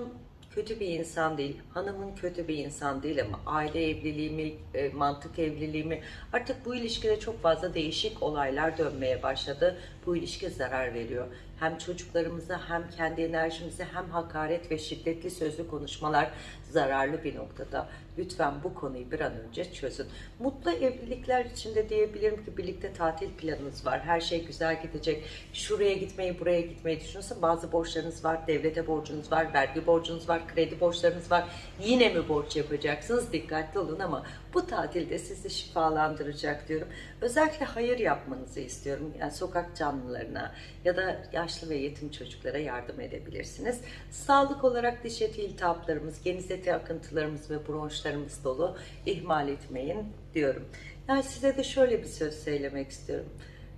kötü bir insan değil, hanımın kötü bir insan değil ama aile evliliği mi, e, mantık evliliği mi artık bu ilişkide çok fazla değişik olaylar dönmeye başladı. Bu ilişki zarar veriyor. Hem çocuklarımıza hem kendi enerjimize hem hakaret ve şiddetli sözlü konuşmalar zararlı bir noktada. Lütfen bu konuyu bir an önce çözün. Mutlu evlilikler içinde diyebilirim ki birlikte tatil planınız var. Her şey güzel gidecek. Şuraya gitmeyi, buraya gitmeyi düşünüyorsa bazı borçlarınız var. Devlete borcunuz var, vergi borcunuz var, kredi borçlarınız var. Yine mi borç yapacaksınız? Dikkatli olun ama bu tatilde sizi şifalandıracak diyorum. Özellikle hayır yapmanızı istiyorum. Yani sokak canlılarına ya da yaşlı ve yetim çocuklara yardım edebilirsiniz. Sağlık olarak diş eti iltihaplarımız, geniz eti akıntılarımız ve bronşlarımız dolu. İhmal etmeyin diyorum. Yani size de şöyle bir söz söylemek istiyorum.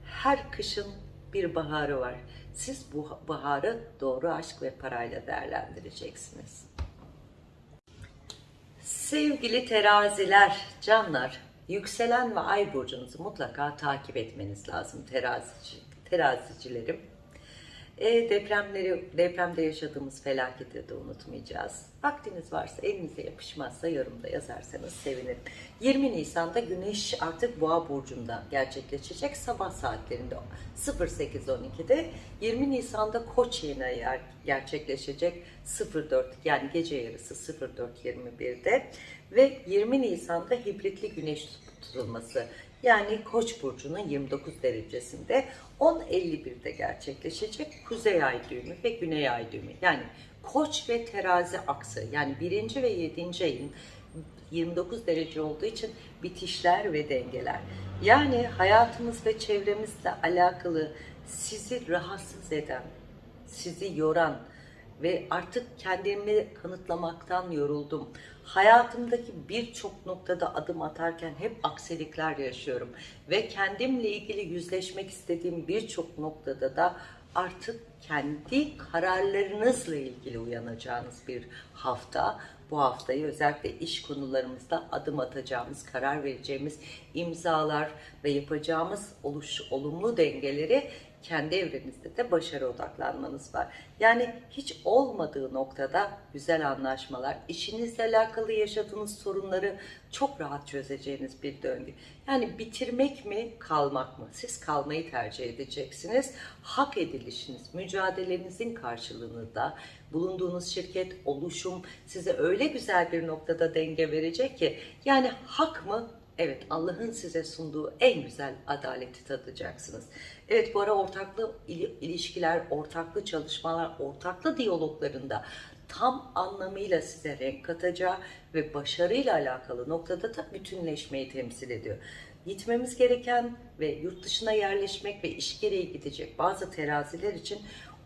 Her kışın bir baharı var. Siz bu baharı doğru aşk ve parayla değerlendireceksiniz. Sevgili teraziler, canlar, yükselen ve ay burcunuzu mutlaka takip etmeniz lazım terazici, terazicilerim. E, depremleri, depremde yaşadığımız felaketi de unutmayacağız. Vaktiniz varsa, elinize yapışmazsa yorumda yazarsanız sevinirim. 20 Nisan'da Güneş artık Boğa burcunda gerçekleşecek sabah saatlerinde 08.12'de. 20 Nisan'da Koç ayı ger- gerçekleşecek 04 yani gece yarısı 04.21'de ve 20 Nisan'da hibritli Güneş tutulması yani Koç burcunun 29 derecesinde 10.51'de gerçekleşecek Kuzey Ay düğümü ve Güney Ay düğümü. Yani Koç ve Terazi aksı yani 1. ve 7. ayın 29 derece olduğu için bitişler ve dengeler. Yani hayatımız ve çevremizle alakalı sizi rahatsız eden, sizi yoran ve artık kendimi kanıtlamaktan yoruldum. Hayatımdaki birçok noktada adım atarken hep aksilikler yaşıyorum ve kendimle ilgili yüzleşmek istediğim birçok noktada da artık kendi kararlarınızla ilgili uyanacağınız bir hafta. Bu haftayı özellikle iş konularımızda adım atacağımız, karar vereceğimiz imzalar ve yapacağımız oluş, olumlu dengeleri kendi evrenizde de başarı odaklanmanız var. Yani hiç olmadığı noktada güzel anlaşmalar, işinizle alakalı yaşadığınız sorunları çok rahat çözeceğiniz bir döngü. Yani bitirmek mi, kalmak mı? Siz kalmayı tercih edeceksiniz. Hak edilişiniz, mücadelenizin karşılığını da bulunduğunuz şirket, oluşum size öyle güzel bir noktada denge verecek ki yani hak mı, Evet Allah'ın size sunduğu en güzel adaleti tadacaksınız. Evet bu ara ortaklı ili- ilişkiler, ortaklı çalışmalar, ortaklı diyaloglarında tam anlamıyla size renk katacağı ve başarıyla alakalı noktada da bütünleşmeyi temsil ediyor. Gitmemiz gereken ve yurt dışına yerleşmek ve iş gereği gidecek bazı teraziler için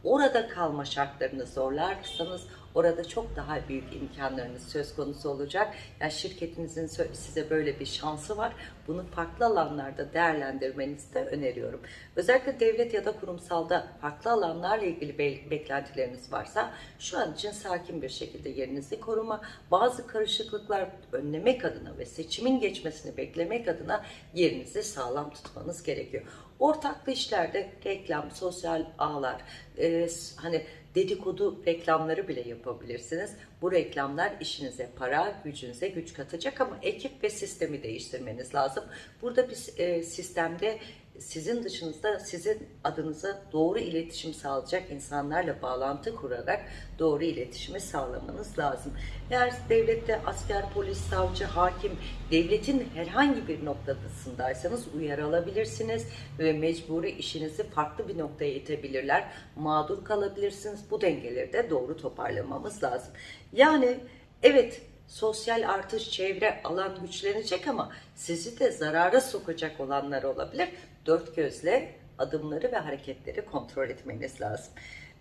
orada kalma şartlarını zorlarsanız orada çok daha büyük imkanlarınız söz konusu olacak. Yani şirketinizin size böyle bir şansı var. Bunu farklı alanlarda değerlendirmenizi de öneriyorum. Özellikle devlet ya da kurumsalda farklı alanlarla ilgili be- beklentileriniz varsa şu an için sakin bir şekilde yerinizi koruma, bazı karışıklıklar önlemek adına ve seçimin geçmesini beklemek adına yerinizi sağlam tutmanız gerekiyor. Ortaklı işlerde reklam, sosyal ağlar, e, hani dedikodu reklamları bile yapabilirsiniz. Bu reklamlar işinize para, gücünüze güç katacak ama ekip ve sistemi değiştirmeniz lazım. Burada bir e, sistemde sizin dışınızda sizin adınıza doğru iletişim sağlayacak insanlarla bağlantı kurarak doğru iletişimi sağlamanız lazım. Eğer devlette asker, polis, savcı, hakim, devletin herhangi bir noktasındaysanız uyarı alabilirsiniz ve mecburi işinizi farklı bir noktaya itebilirler. Mağdur kalabilirsiniz. Bu dengeleri de doğru toparlamamız lazım. Yani evet sosyal artış, çevre, alan güçlenecek ama sizi de zarara sokacak olanlar olabilir. Dört gözle adımları ve hareketleri kontrol etmeniz lazım.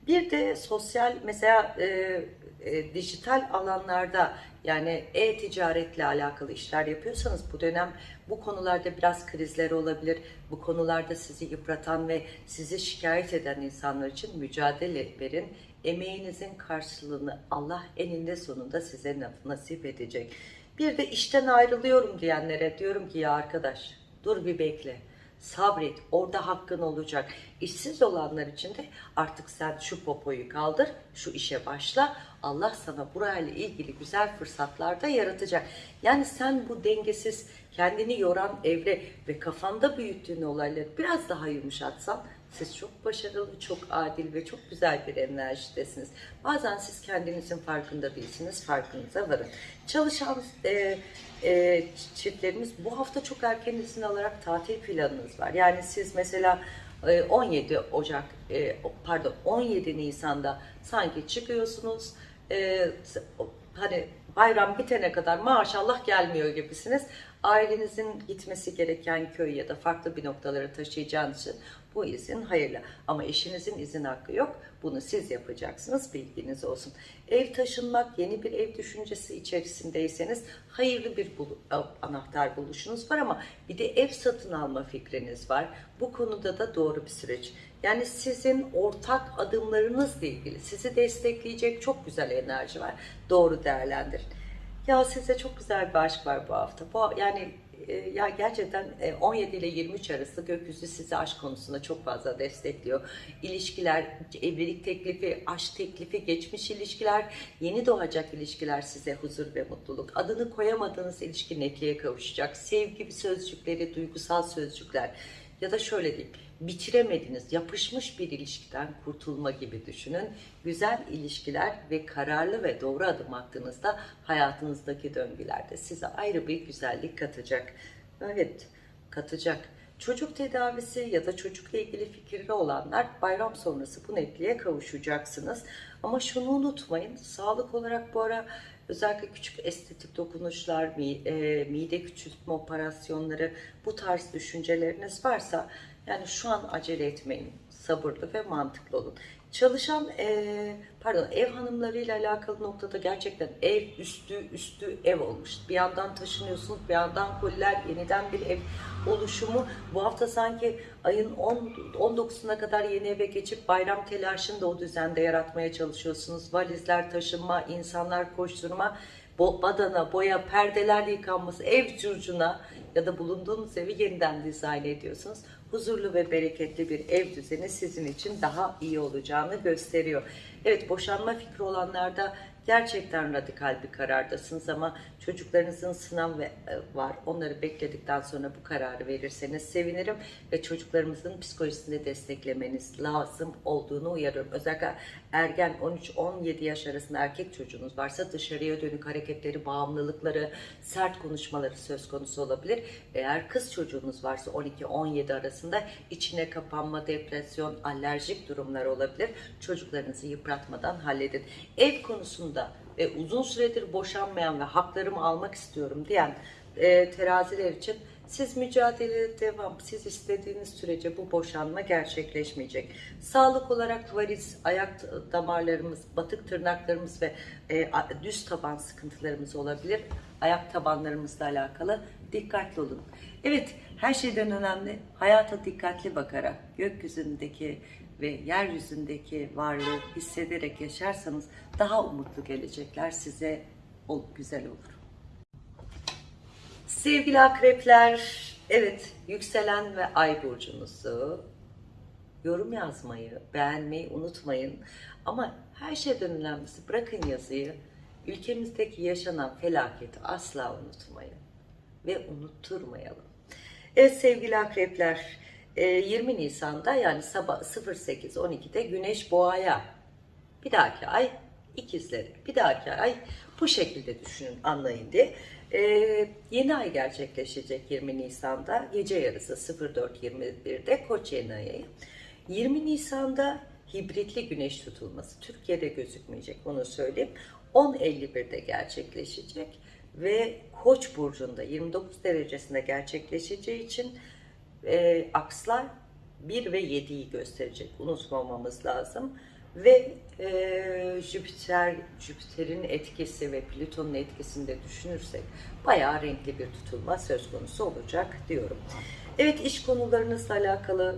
Bir de sosyal mesela e, e, dijital alanlarda yani e-ticaretle alakalı işler yapıyorsanız bu dönem bu konularda biraz krizler olabilir. Bu konularda sizi yıpratan ve sizi şikayet eden insanlar için mücadele verin. Emeğinizin karşılığını Allah eninde sonunda size na- nasip edecek. Bir de işten ayrılıyorum diyenlere diyorum ki ya arkadaş dur bir bekle. Sabret, orada hakkın olacak. İşsiz olanlar için de artık sen şu popoyu kaldır, şu işe başla. Allah sana burayla ilgili güzel fırsatlar da yaratacak. Yani sen bu dengesiz, kendini yoran evre ve kafanda büyüttüğün olayları biraz daha yumuşatsan siz çok başarılı, çok adil ve çok güzel bir enerjidesiniz. Bazen siz kendinizin farkında değilsiniz, farkınıza varın. Çalışan e, e, çiftlerimiz bu hafta çok erken izin alarak tatil planınız var. Yani siz mesela e, 17 Ocak, e, pardon 17 Nisan'da sanki çıkıyorsunuz, e, hani bayram bitene kadar maşallah gelmiyor gibisiniz. ailenizin gitmesi gereken köy ya da farklı bir noktalara taşıyacağınız için bu izin hayırlı. Ama eşinizin izin hakkı yok. Bunu siz yapacaksınız. Bilginiz olsun. Ev taşınmak, yeni bir ev düşüncesi içerisindeyseniz hayırlı bir bul- anahtar buluşunuz var ama bir de ev satın alma fikriniz var. Bu konuda da doğru bir süreç. Yani sizin ortak adımlarınızla ilgili sizi destekleyecek çok güzel enerji var. Doğru değerlendirin. Ya size çok güzel bir aşk var bu hafta. Bu yani ya gerçekten e, 17 ile 23 arası gökyüzü sizi aşk konusunda çok fazla destekliyor. İlişkiler, evlilik teklifi, aşk teklifi, geçmiş ilişkiler, yeni doğacak ilişkiler size huzur ve mutluluk. Adını koyamadığınız ilişki netliğe kavuşacak. Sevgi sözcükleri, duygusal sözcükler ya da şöyle diyeyim bitiremediniz, yapışmış bir ilişkiden kurtulma gibi düşünün. Güzel ilişkiler ve kararlı ve doğru adım attığınızda hayatınızdaki döngülerde size ayrı bir güzellik katacak. Evet, katacak. Çocuk tedavisi ya da çocukla ilgili fikirli olanlar bayram sonrası bu netliğe kavuşacaksınız. Ama şunu unutmayın, sağlık olarak bu ara özellikle küçük estetik dokunuşlar, e, mide küçültme operasyonları bu tarz düşünceleriniz varsa yani şu an acele etmeyin. Sabırlı ve mantıklı olun. Çalışan eee, pardon ev hanımlarıyla alakalı noktada gerçekten ev üstü üstü ev olmuş. Bir yandan taşınıyorsunuz, bir yandan koliler, yeniden bir ev oluşumu. Bu hafta sanki ayın 10 19'una kadar yeni eve geçip bayram telaşını da o düzende yaratmaya çalışıyorsunuz. Valizler taşınma, insanlar koşturma, badana, boya, perdeler yıkanması, ev curcuna ya da bulunduğunuz evi yeniden dizayn ediyorsunuz. Huzurlu ve bereketli bir ev düzeni sizin için daha iyi olacağını gösteriyor. Evet boşanma fikri olanlarda gerçekten radikal bir karardasınız ama çocuklarınızın sınav e, var. Onları bekledikten sonra bu kararı verirseniz sevinirim ve çocuklarımızın psikolojisini desteklemeniz lazım olduğunu uyarıyorum. Özellikle ergen 13-17 yaş arasında erkek çocuğunuz varsa dışarıya dönük hareketleri, bağımlılıkları, sert konuşmaları söz konusu olabilir. Eğer kız çocuğunuz varsa 12-17 arasında içine kapanma, depresyon, alerjik durumlar olabilir. Çocuklarınızı yıpratmadan halledin. Ev konusunda ve uzun süredir boşanmayan ve haklarımı almak istiyorum diyen e, teraziler için siz mücadeleye devam. Siz istediğiniz sürece bu boşanma gerçekleşmeyecek. Sağlık olarak varis, ayak damarlarımız, batık tırnaklarımız ve e, düz taban sıkıntılarımız olabilir. Ayak tabanlarımızla alakalı dikkatli olun. Evet, her şeyden önemli hayata dikkatli bakarak gökyüzündeki ve yeryüzündeki varlığı hissederek yaşarsanız daha umutlu gelecekler size ol, güzel olur. Sevgili akrepler, evet yükselen ve ay burcunuzu yorum yazmayı, beğenmeyi unutmayın. Ama her şeyden önemlisi bırakın yazıyı. Ülkemizdeki yaşanan felaketi asla unutmayın ve unutturmayalım. Evet sevgili akrepler, 20 Nisan'da yani sabah 08.12'de Güneş Boğa'ya, bir dahaki ay ikizleri, bir dahaki ay bu şekilde düşünün, anlayın diye. Ee, yeni ay gerçekleşecek 20 Nisan'da gece yarısı 04.21'de Koç yeni ayı. 20 Nisan'da hibritli güneş tutulması Türkiye'de gözükmeyecek onu söyleyeyim. 10.51'de gerçekleşecek ve Koç burcunda 29 derecesinde gerçekleşeceği için e, akslar 1 ve 7'yi gösterecek. Unutmamamız lazım. Ve e, Jüpiter, Jüpiter'in etkisi ve Plüton'un etkisini de düşünürsek bayağı renkli bir tutulma söz konusu olacak diyorum. Evet iş konularınızla alakalı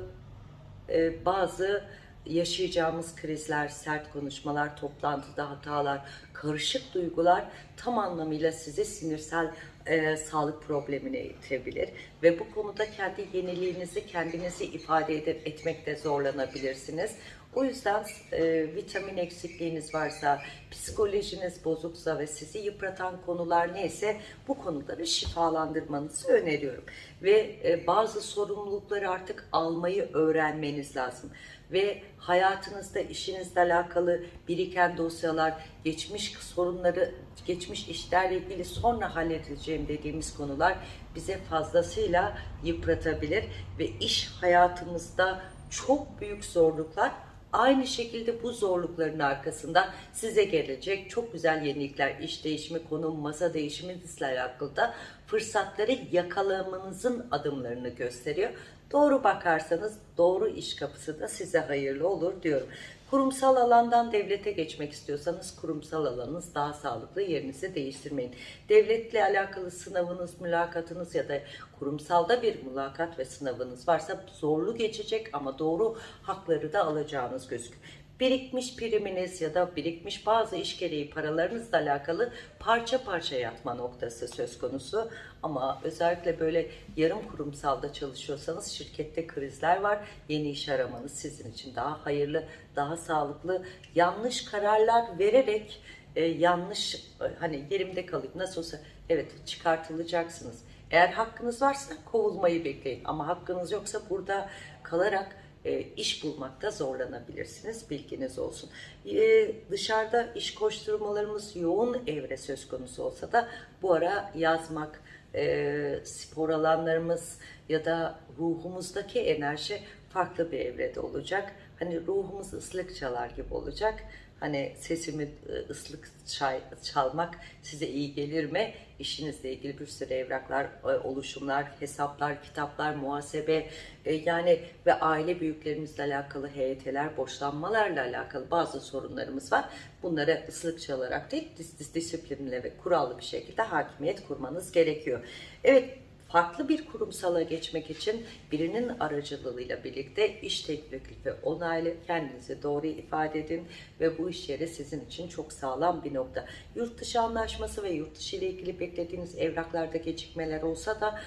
e, bazı yaşayacağımız krizler, sert konuşmalar, toplantıda hatalar, karışık duygular tam anlamıyla sizi sinirsel e, sağlık problemine itebilir ve bu konuda kendi yeniliğinizi kendinizi ifade ede- etmekte zorlanabilirsiniz. O yüzden e, vitamin eksikliğiniz varsa, psikolojiniz bozuksa ve sizi yıpratan konular neyse bu konuları şifalandırmanızı öneriyorum. Ve e, bazı sorumlulukları artık almayı öğrenmeniz lazım. Ve hayatınızda işinizle alakalı biriken dosyalar, geçmiş sorunları, geçmiş işlerle ilgili sonra halledeceğim dediğimiz konular bize fazlasıyla yıpratabilir ve iş hayatımızda çok büyük zorluklar Aynı şekilde bu zorlukların arkasında size gelecek çok güzel yenilikler, iş değişimi, konum, masa değişiminizle alakalı da fırsatları yakalamanızın adımlarını gösteriyor. Doğru bakarsanız doğru iş kapısı da size hayırlı olur diyorum. Kurumsal alandan devlete geçmek istiyorsanız kurumsal alanınız daha sağlıklı yerinizi değiştirmeyin. Devletle alakalı sınavınız, mülakatınız ya da kurumsalda bir mülakat ve sınavınız varsa zorlu geçecek ama doğru hakları da alacağınız gözüküyor birikmiş priminiz ya da birikmiş bazı iş gereği paralarınızla alakalı parça parça yatma noktası söz konusu. Ama özellikle böyle yarım kurumsalda çalışıyorsanız şirkette krizler var. Yeni iş aramanız sizin için daha hayırlı, daha sağlıklı. Yanlış kararlar vererek e, yanlış e, hani yerimde kalayım nasıl olsa evet çıkartılacaksınız. Eğer hakkınız varsa kovulmayı bekleyin ama hakkınız yoksa burada kalarak e, iş bulmakta zorlanabilirsiniz. Bilginiz olsun. E, dışarıda iş koşturmalarımız yoğun evre söz konusu olsa da bu ara yazmak, e, spor alanlarımız ya da ruhumuzdaki enerji farklı bir evrede olacak. Hani ruhumuz ıslık çalar gibi olacak. Hani sesimi e, ıslık çay, çalmak size iyi gelir mi? İşinizle ilgili bir sürü evraklar, e, oluşumlar, hesaplar, kitaplar, muhasebe e, yani ve aile büyüklerimizle alakalı heyetler, borçlanmalarla alakalı bazı sorunlarımız var. Bunlara ıslık çalarak değil, dis, dis, disiplinle ve kurallı bir şekilde hakimiyet kurmanız gerekiyor. Evet, farklı bir kurumsala geçmek için birinin aracılığıyla birlikte iş teklifi onaylı kendinizi doğru ifade edin ve bu iş yeri sizin için çok sağlam bir nokta. Yurt dışı anlaşması ve yurt dışı ile ilgili beklediğiniz evraklarda gecikmeler olsa da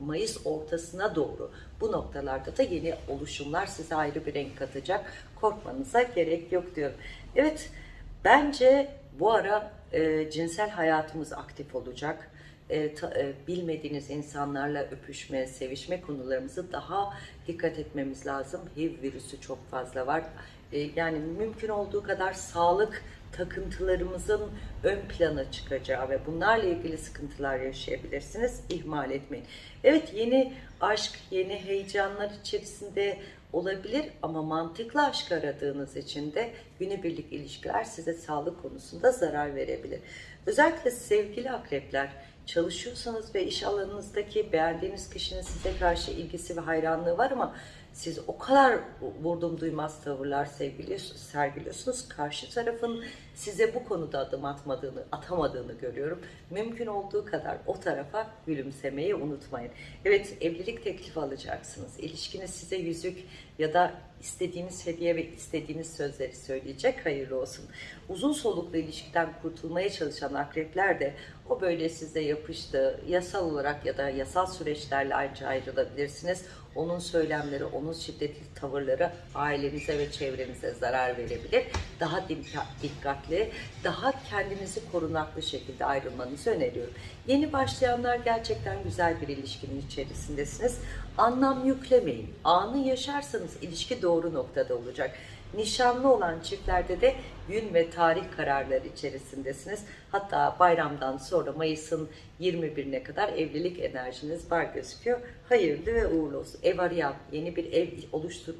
Mayıs ortasına doğru bu noktalarda da yeni oluşumlar size ayrı bir renk katacak. Korkmanıza gerek yok diyorum. Evet bence bu ara e, cinsel hayatımız aktif olacak e, ta, e, bilmediğiniz insanlarla öpüşme, sevişme konularımızı daha dikkat etmemiz lazım. HIV virüsü çok fazla var. E, yani mümkün olduğu kadar sağlık takıntılarımızın ön plana çıkacağı ve bunlarla ilgili sıkıntılar yaşayabilirsiniz. İhmal etmeyin. Evet yeni aşk, yeni heyecanlar içerisinde olabilir ama mantıklı aşk aradığınız için de günübirlik ilişkiler size sağlık konusunda zarar verebilir. Özellikle sevgili akrepler çalışıyorsanız ve iş alanınızdaki beğendiğiniz kişinin size karşı ilgisi ve hayranlığı var ama siz o kadar vurdum duymaz tavırlar sergiliyorsunuz. Karşı tarafın size bu konuda adım atmadığını, atamadığını görüyorum. Mümkün olduğu kadar o tarafa gülümsemeyi unutmayın. Evet evlilik teklifi alacaksınız. İlişkiniz size yüzük ya da istediğiniz hediye ve istediğiniz sözleri söyleyecek. Hayırlı olsun. Uzun soluklu ilişkiden kurtulmaya çalışan akrepler de o böyle size yapıştı. Yasal olarak ya da yasal süreçlerle ayrıca ayrılabilirsiniz. Onun söylemleri, onun şiddetli tavırları ailenize ve çevrenize zarar verebilir. Daha dikkatli, daha kendinizi korunaklı şekilde ayrılmanızı öneriyorum. Yeni başlayanlar gerçekten güzel bir ilişkinin içerisindesiniz. Anlam yüklemeyin. Anı yaşarsanız ilişki doğru noktada olacak. Nişanlı olan çiftlerde de gün ve tarih kararları içerisindesiniz. Hatta bayramdan sonra Mayıs'ın 21'ine kadar evlilik enerjiniz var gözüküyor. Hayırlı ve uğurlu olsun. Ev arayan, yeni bir ev oluştur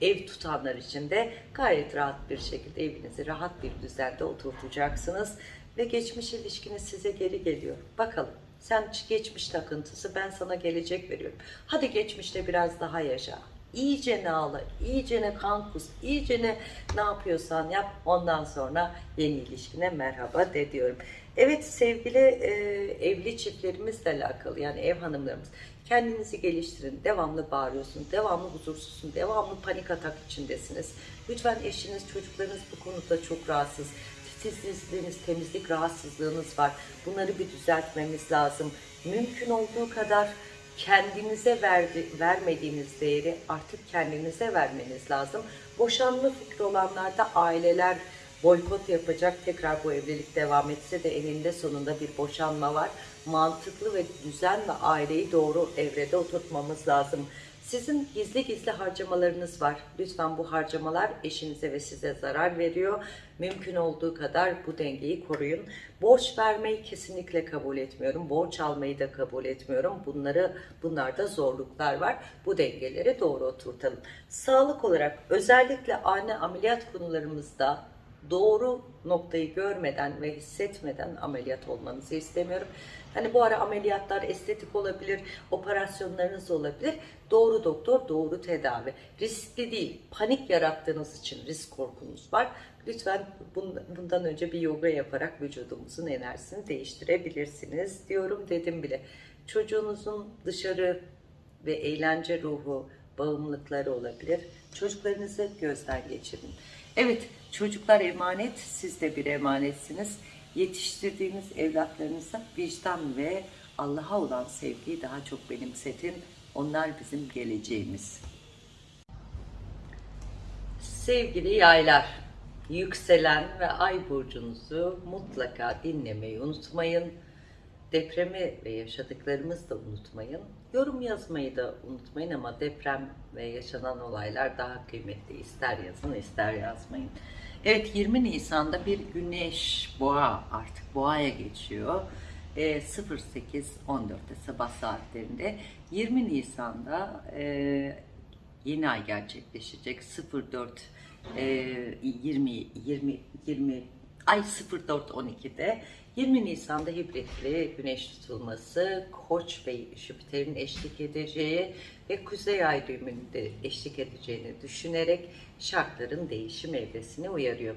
ev tutanlar için de gayet rahat bir şekilde evinizi rahat bir düzende oturtacaksınız. Ve geçmiş ilişkiniz size geri geliyor. Bakalım sen geçmiş takıntısı ben sana gelecek veriyorum. Hadi geçmişte biraz daha yaşa iyice ne ağla, iyice ne kan kus, iyice ne ne yapıyorsan yap. Ondan sonra yeni ilişkine merhaba de diyorum. Evet sevgili e, evli çiftlerimizle alakalı yani ev hanımlarımız kendinizi geliştirin. Devamlı bağırıyorsunuz, devamlı huzursuzsun, devamlı panik atak içindesiniz. Lütfen eşiniz, çocuklarınız bu konuda çok rahatsız. Titizliğiniz, temizlik rahatsızlığınız var. Bunları bir düzeltmemiz lazım. Mümkün olduğu kadar kendinize verdi, vermediğiniz değeri artık kendinize vermeniz lazım. Boşanma fikri olanlarda aileler boykot yapacak. Tekrar bu evlilik devam etse de eninde sonunda bir boşanma var. Mantıklı ve düzenle aileyi doğru evrede oturtmamız lazım. Sizin gizli gizli harcamalarınız var. Lütfen bu harcamalar eşinize ve size zarar veriyor. Mümkün olduğu kadar bu dengeyi koruyun. Borç vermeyi kesinlikle kabul etmiyorum. Borç almayı da kabul etmiyorum. Bunları bunlarda zorluklar var. Bu dengeleri doğru oturtalım. Sağlık olarak özellikle ani ameliyat konularımızda doğru noktayı görmeden ve hissetmeden ameliyat olmanızı istemiyorum. Hani bu ara ameliyatlar estetik olabilir, operasyonlarınız olabilir. Doğru doktor, doğru tedavi. Riskli değil, panik yarattığınız için risk korkunuz var. Lütfen bundan önce bir yoga yaparak vücudumuzun enerjisini değiştirebilirsiniz diyorum dedim bile. Çocuğunuzun dışarı ve eğlence ruhu, bağımlılıkları olabilir. Çocuklarınızı gözden geçirin. Evet, çocuklar emanet, siz de bir emanetsiniz. Yetiştirdiğiniz evlatlarınıza vicdan ve Allah'a olan sevgiyi daha çok benimsetin. Onlar bizim geleceğimiz. Sevgili yaylar, yükselen ve ay burcunuzu mutlaka dinlemeyi unutmayın. Depremi ve yaşadıklarımızı da unutmayın. Yorum yazmayı da unutmayın ama deprem ve yaşanan olaylar daha kıymetli. İster yazın ister yazmayın. Evet 20 Nisan'da bir güneş boğa artık boğaya geçiyor. E, 08-14'te sabah saatlerinde 20 Nisan'da e, yeni ay gerçekleşecek 04 e, 20 20 20 ay 04.12'de 20 Nisan'da hibritli güneş tutulması Koç ve Jüpiter'in eşlik edeceği ve Kuzey Ay düğümünde eşlik edeceğini düşünerek şartların değişim evresini uyarıyor.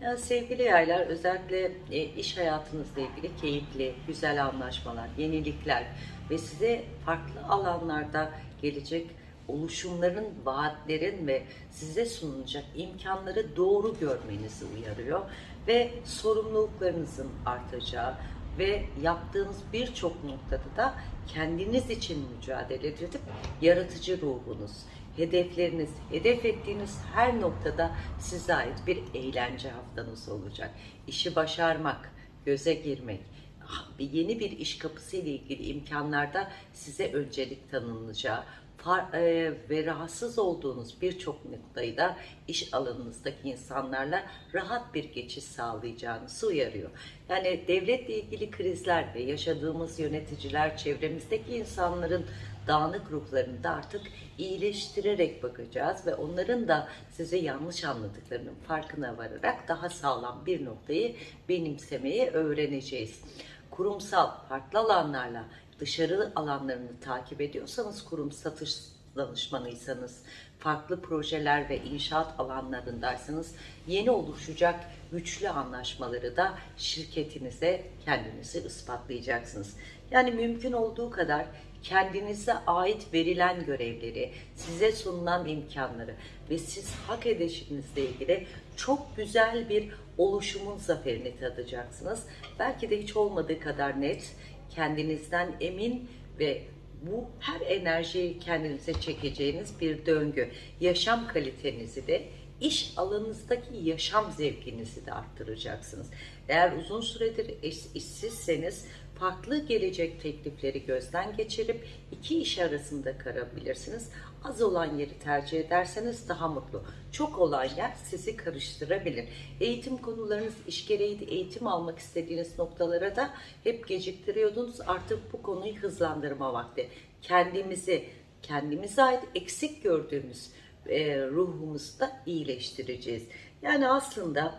Yani sevgili yaylar özellikle e, iş hayatınızla ilgili keyifli, güzel anlaşmalar, yenilikler ve size farklı alanlarda gelecek oluşumların, vaatlerin ve size sunulacak imkanları doğru görmenizi uyarıyor ve sorumluluklarınızın artacağı ve yaptığınız birçok noktada da kendiniz için mücadele edip yaratıcı ruhunuz, hedefleriniz, hedef ettiğiniz her noktada size ait bir eğlence haftanız olacak. İşi başarmak, göze girmek, yeni bir iş kapısı ile ilgili imkanlarda size öncelik tanınılacağı, ve rahatsız olduğunuz birçok noktayı da iş alanınızdaki insanlarla rahat bir geçiş sağlayacağınızı uyarıyor. Yani devletle ilgili krizler ve yaşadığımız yöneticiler, çevremizdeki insanların dağınık ruhlarını da artık iyileştirerek bakacağız ve onların da size yanlış anladıklarının farkına vararak daha sağlam bir noktayı benimsemeyi öğreneceğiz. Kurumsal farklı alanlarla dışarı alanlarını takip ediyorsanız, kurum satış danışmanıysanız, farklı projeler ve inşaat alanlarındaysanız yeni oluşacak güçlü anlaşmaları da şirketinize kendinizi ispatlayacaksınız. Yani mümkün olduğu kadar kendinize ait verilen görevleri, size sunulan imkanları ve siz hak edişinizle ilgili çok güzel bir oluşumun zaferini tadacaksınız. Belki de hiç olmadığı kadar net, kendinizden emin ve bu her enerjiyi kendinize çekeceğiniz bir döngü. Yaşam kalitenizi de iş alanınızdaki yaşam zevkinizi de arttıracaksınız. Eğer uzun süredir iş, işsizseniz farklı gelecek teklifleri gözden geçirip iki iş arasında karabilirsiniz. Az olan yeri tercih ederseniz daha mutlu. Çok olan yer sizi karıştırabilir. Eğitim konularınız iş gereği eğitim almak istediğiniz noktalara da hep geciktiriyordunuz. Artık bu konuyu hızlandırma vakti. Kendimizi, kendimize ait eksik gördüğümüz e, ruhumuzu da iyileştireceğiz. Yani aslında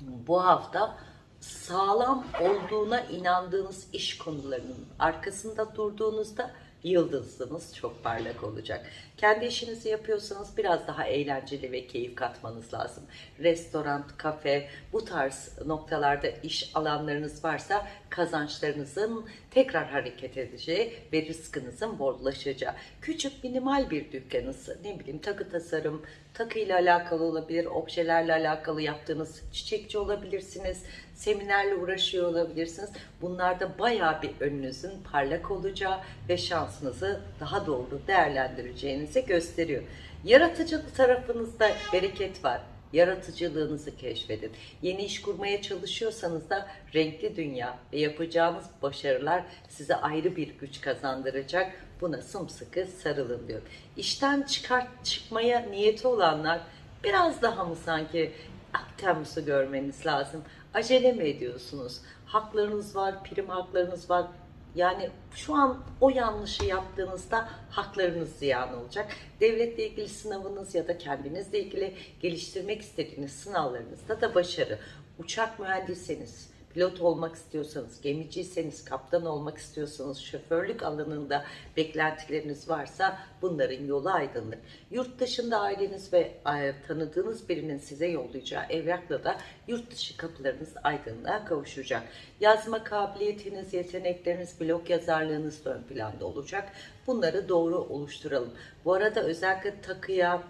bu hafta sağlam olduğuna inandığınız iş konularının arkasında durduğunuzda yıldızınız çok parlak olacak. Kendi işinizi yapıyorsanız biraz daha eğlenceli ve keyif katmanız lazım. Restoran, kafe, bu tarz noktalarda iş alanlarınız varsa kazançlarınızın tekrar hareket edeceği ve rızkınızın bollaşacağı. Küçük minimal bir dükkanınız, ne bileyim takı tasarım, takıyla alakalı olabilir, objelerle alakalı yaptığınız çiçekçi olabilirsiniz, seminerle uğraşıyor olabilirsiniz. Bunlarda bayağı bir önünüzün parlak olacağı ve şansınızı daha doğru değerlendireceğinizi gösteriyor. Yaratıcı tarafınızda bereket var. yaratıcılığınızı keşfedin. Yeni iş kurmaya çalışıyorsanız da renkli dünya ve yapacağınız başarılar size ayrı bir güç kazandıracak. Buna sımsıkı sarılın diyorum. İşten çıkart çıkmaya niyeti olanlar biraz daha mı sanki Temmuz'u görmeniz lazım. Acele mi ediyorsunuz? Haklarınız var, prim haklarınız var. Yani şu an o yanlışı yaptığınızda haklarınız ziyan olacak. Devletle ilgili sınavınız ya da kendinizle ilgili geliştirmek istediğiniz sınavlarınızda da başarı. Uçak mühendiseniz, pilot olmak istiyorsanız, gemiciyseniz, kaptan olmak istiyorsanız, şoförlük alanında beklentileriniz varsa bunların yolu aydınlık. Yurt dışında aileniz ve e, tanıdığınız birinin size yollayacağı evrakla da yurt dışı kapılarınız aydınlığa kavuşacak. Yazma kabiliyetiniz, yetenekleriniz, blog yazarlığınız ön planda olacak. Bunları doğru oluşturalım. Bu arada özellikle takıya,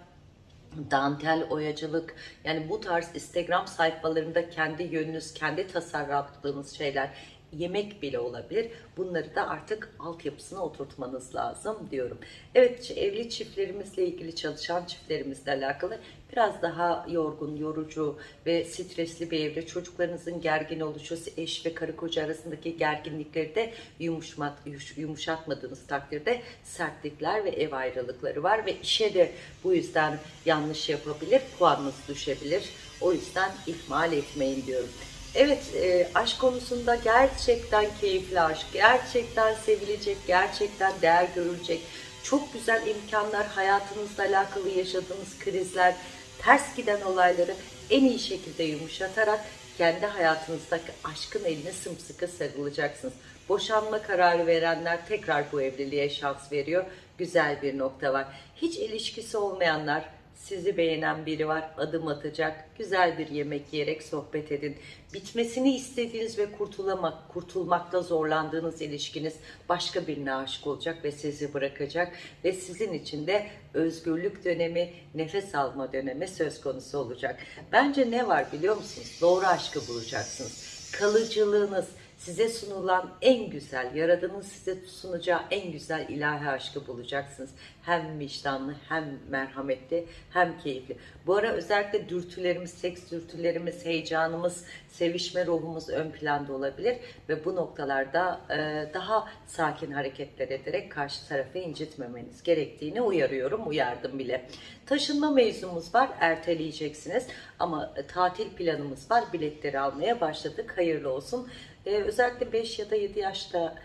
dantel, oyacılık yani bu tarz Instagram sayfalarında kendi yönünüz, kendi tasarlattığınız şeyler yemek bile olabilir. Bunları da artık altyapısına oturtmanız lazım diyorum. Evet evli çiftlerimizle ilgili çalışan çiftlerimizle alakalı biraz daha yorgun, yorucu ve stresli bir evre. Çocuklarınızın gergin oluşu, eş ve karı koca arasındaki gerginlikleri de yumuşat, yumuşatmadığınız takdirde sertlikler ve ev ayrılıkları var ve işe de bu yüzden yanlış yapabilir, puanınız düşebilir. O yüzden ihmal etmeyin diyorum. Evet, e, aşk konusunda gerçekten keyifli aşk, gerçekten sevilecek, gerçekten değer görülecek, çok güzel imkanlar, hayatınızla alakalı yaşadığınız krizler, ters giden olayları en iyi şekilde yumuşatarak kendi hayatınızdaki aşkın eline sımsıkı sarılacaksınız. Boşanma kararı verenler tekrar bu evliliğe şans veriyor. Güzel bir nokta var. Hiç ilişkisi olmayanlar, sizi beğenen biri var, adım atacak, güzel bir yemek yiyerek sohbet edin. Bitmesini istediğiniz ve kurtulamak, kurtulmakta zorlandığınız ilişkiniz başka birine aşık olacak ve sizi bırakacak ve sizin için de özgürlük dönemi, nefes alma dönemi söz konusu olacak. Bence ne var biliyor musunuz? Doğru aşkı bulacaksınız. Kalıcılığınız, size sunulan en güzel, Yaradan'ın size sunacağı en güzel ilahi aşkı bulacaksınız. Hem vicdanlı, hem merhametli, hem keyifli. Bu ara özellikle dürtülerimiz, seks dürtülerimiz, heyecanımız, sevişme ruhumuz ön planda olabilir. Ve bu noktalarda e, daha sakin hareketler ederek karşı tarafı incitmemeniz gerektiğini uyarıyorum, uyardım bile. Taşınma mevzumuz var, erteleyeceksiniz. Ama tatil planımız var, biletleri almaya başladık. Hayırlı olsun. Ee, özellikle 5 ya da 7 yaşta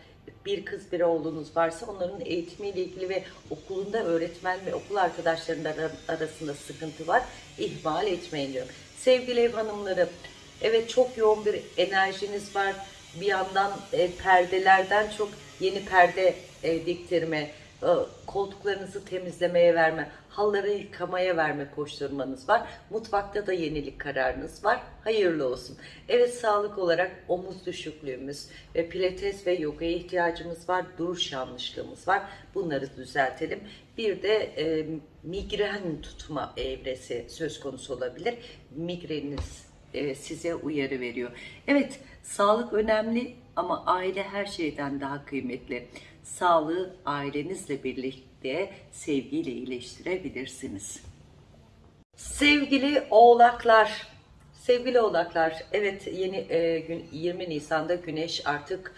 bir kız bir oğlunuz varsa onların eğitimiyle ilgili ve okulunda öğretmen ve okul arkadaşlarının arasında sıkıntı var. İhmal etmeyin diyorum. Sevgili ev hanımları, evet çok yoğun bir enerjiniz var. Bir yandan e, perdelerden çok yeni perde e, diktirme, koltuklarınızı temizlemeye verme, halları yıkamaya verme koşturmanız var. Mutfakta da yenilik kararınız var. Hayırlı olsun. Evet sağlık olarak omuz düşüklüğümüz ve pilates ve yogaya ihtiyacımız var. Duruş yanlışlığımız var. Bunları düzeltelim. Bir de e, migren tutma evresi söz konusu olabilir. Migreniniz e, size uyarı veriyor. Evet sağlık önemli ama aile her şeyden daha kıymetli. Sağlığı ailenizle birlikte sevgiyle iyileştirebilirsiniz. Sevgili oğlaklar, sevgili oğlaklar, evet yeni e, gün 20 Nisan'da Güneş artık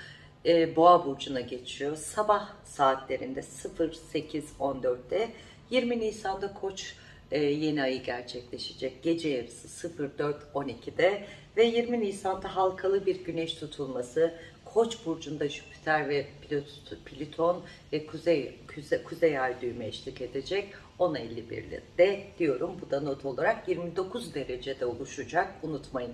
e, Boğa burcuna geçiyor. Sabah saatlerinde 08.14'te 20 Nisan'da Koç e, yeni ayı gerçekleşecek. Gece yarısı 04.12'de ve 20 Nisan'da halkalı bir güneş tutulması Koç burcunda Jüpiter ve Plüton ve Kuzey Kuzey, Kuzey Ay düğümü eşlik edecek. 10.51'de diyorum. Bu da not olarak 29 derecede oluşacak. Unutmayın.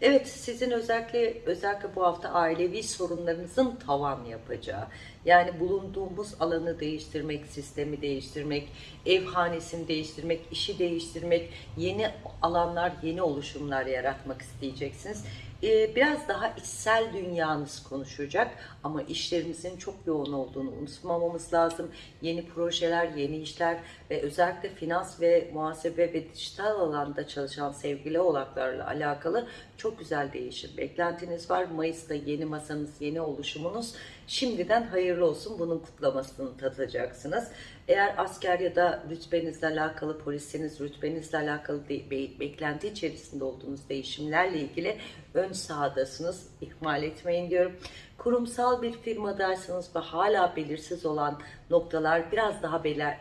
Evet sizin özellikle özellikle bu hafta ailevi sorunlarınızın tavan yapacağı yani bulunduğumuz alanı değiştirmek, sistemi değiştirmek, ev hanesini değiştirmek, işi değiştirmek, yeni alanlar, yeni oluşumlar yaratmak isteyeceksiniz. Ee, biraz daha içsel dünyanız konuşacak ama işlerimizin çok yoğun olduğunu unutmamamız lazım. Yeni projeler, yeni işler ve özellikle finans ve muhasebe ve dijital alanda çalışan sevgili oğlaklarla alakalı çok güzel değişim beklentiniz var. Mayıs'ta yeni masanız, yeni oluşumunuz Şimdiden hayırlı olsun bunun kutlamasını tadacaksınız. Eğer asker ya da rütbenizle alakalı, polisiniz rütbenizle alakalı de- be- beklenti içerisinde olduğunuz değişimlerle ilgili ön sahadasınız. İhmal etmeyin diyorum. Kurumsal bir firmadaysanız ve hala belirsiz olan noktalar biraz daha belir,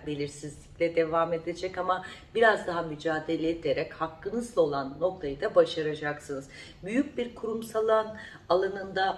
belirsizlikle devam edecek ama biraz daha mücadele ederek hakkınızda olan noktayı da başaracaksınız. Büyük bir kurumsal alan alanında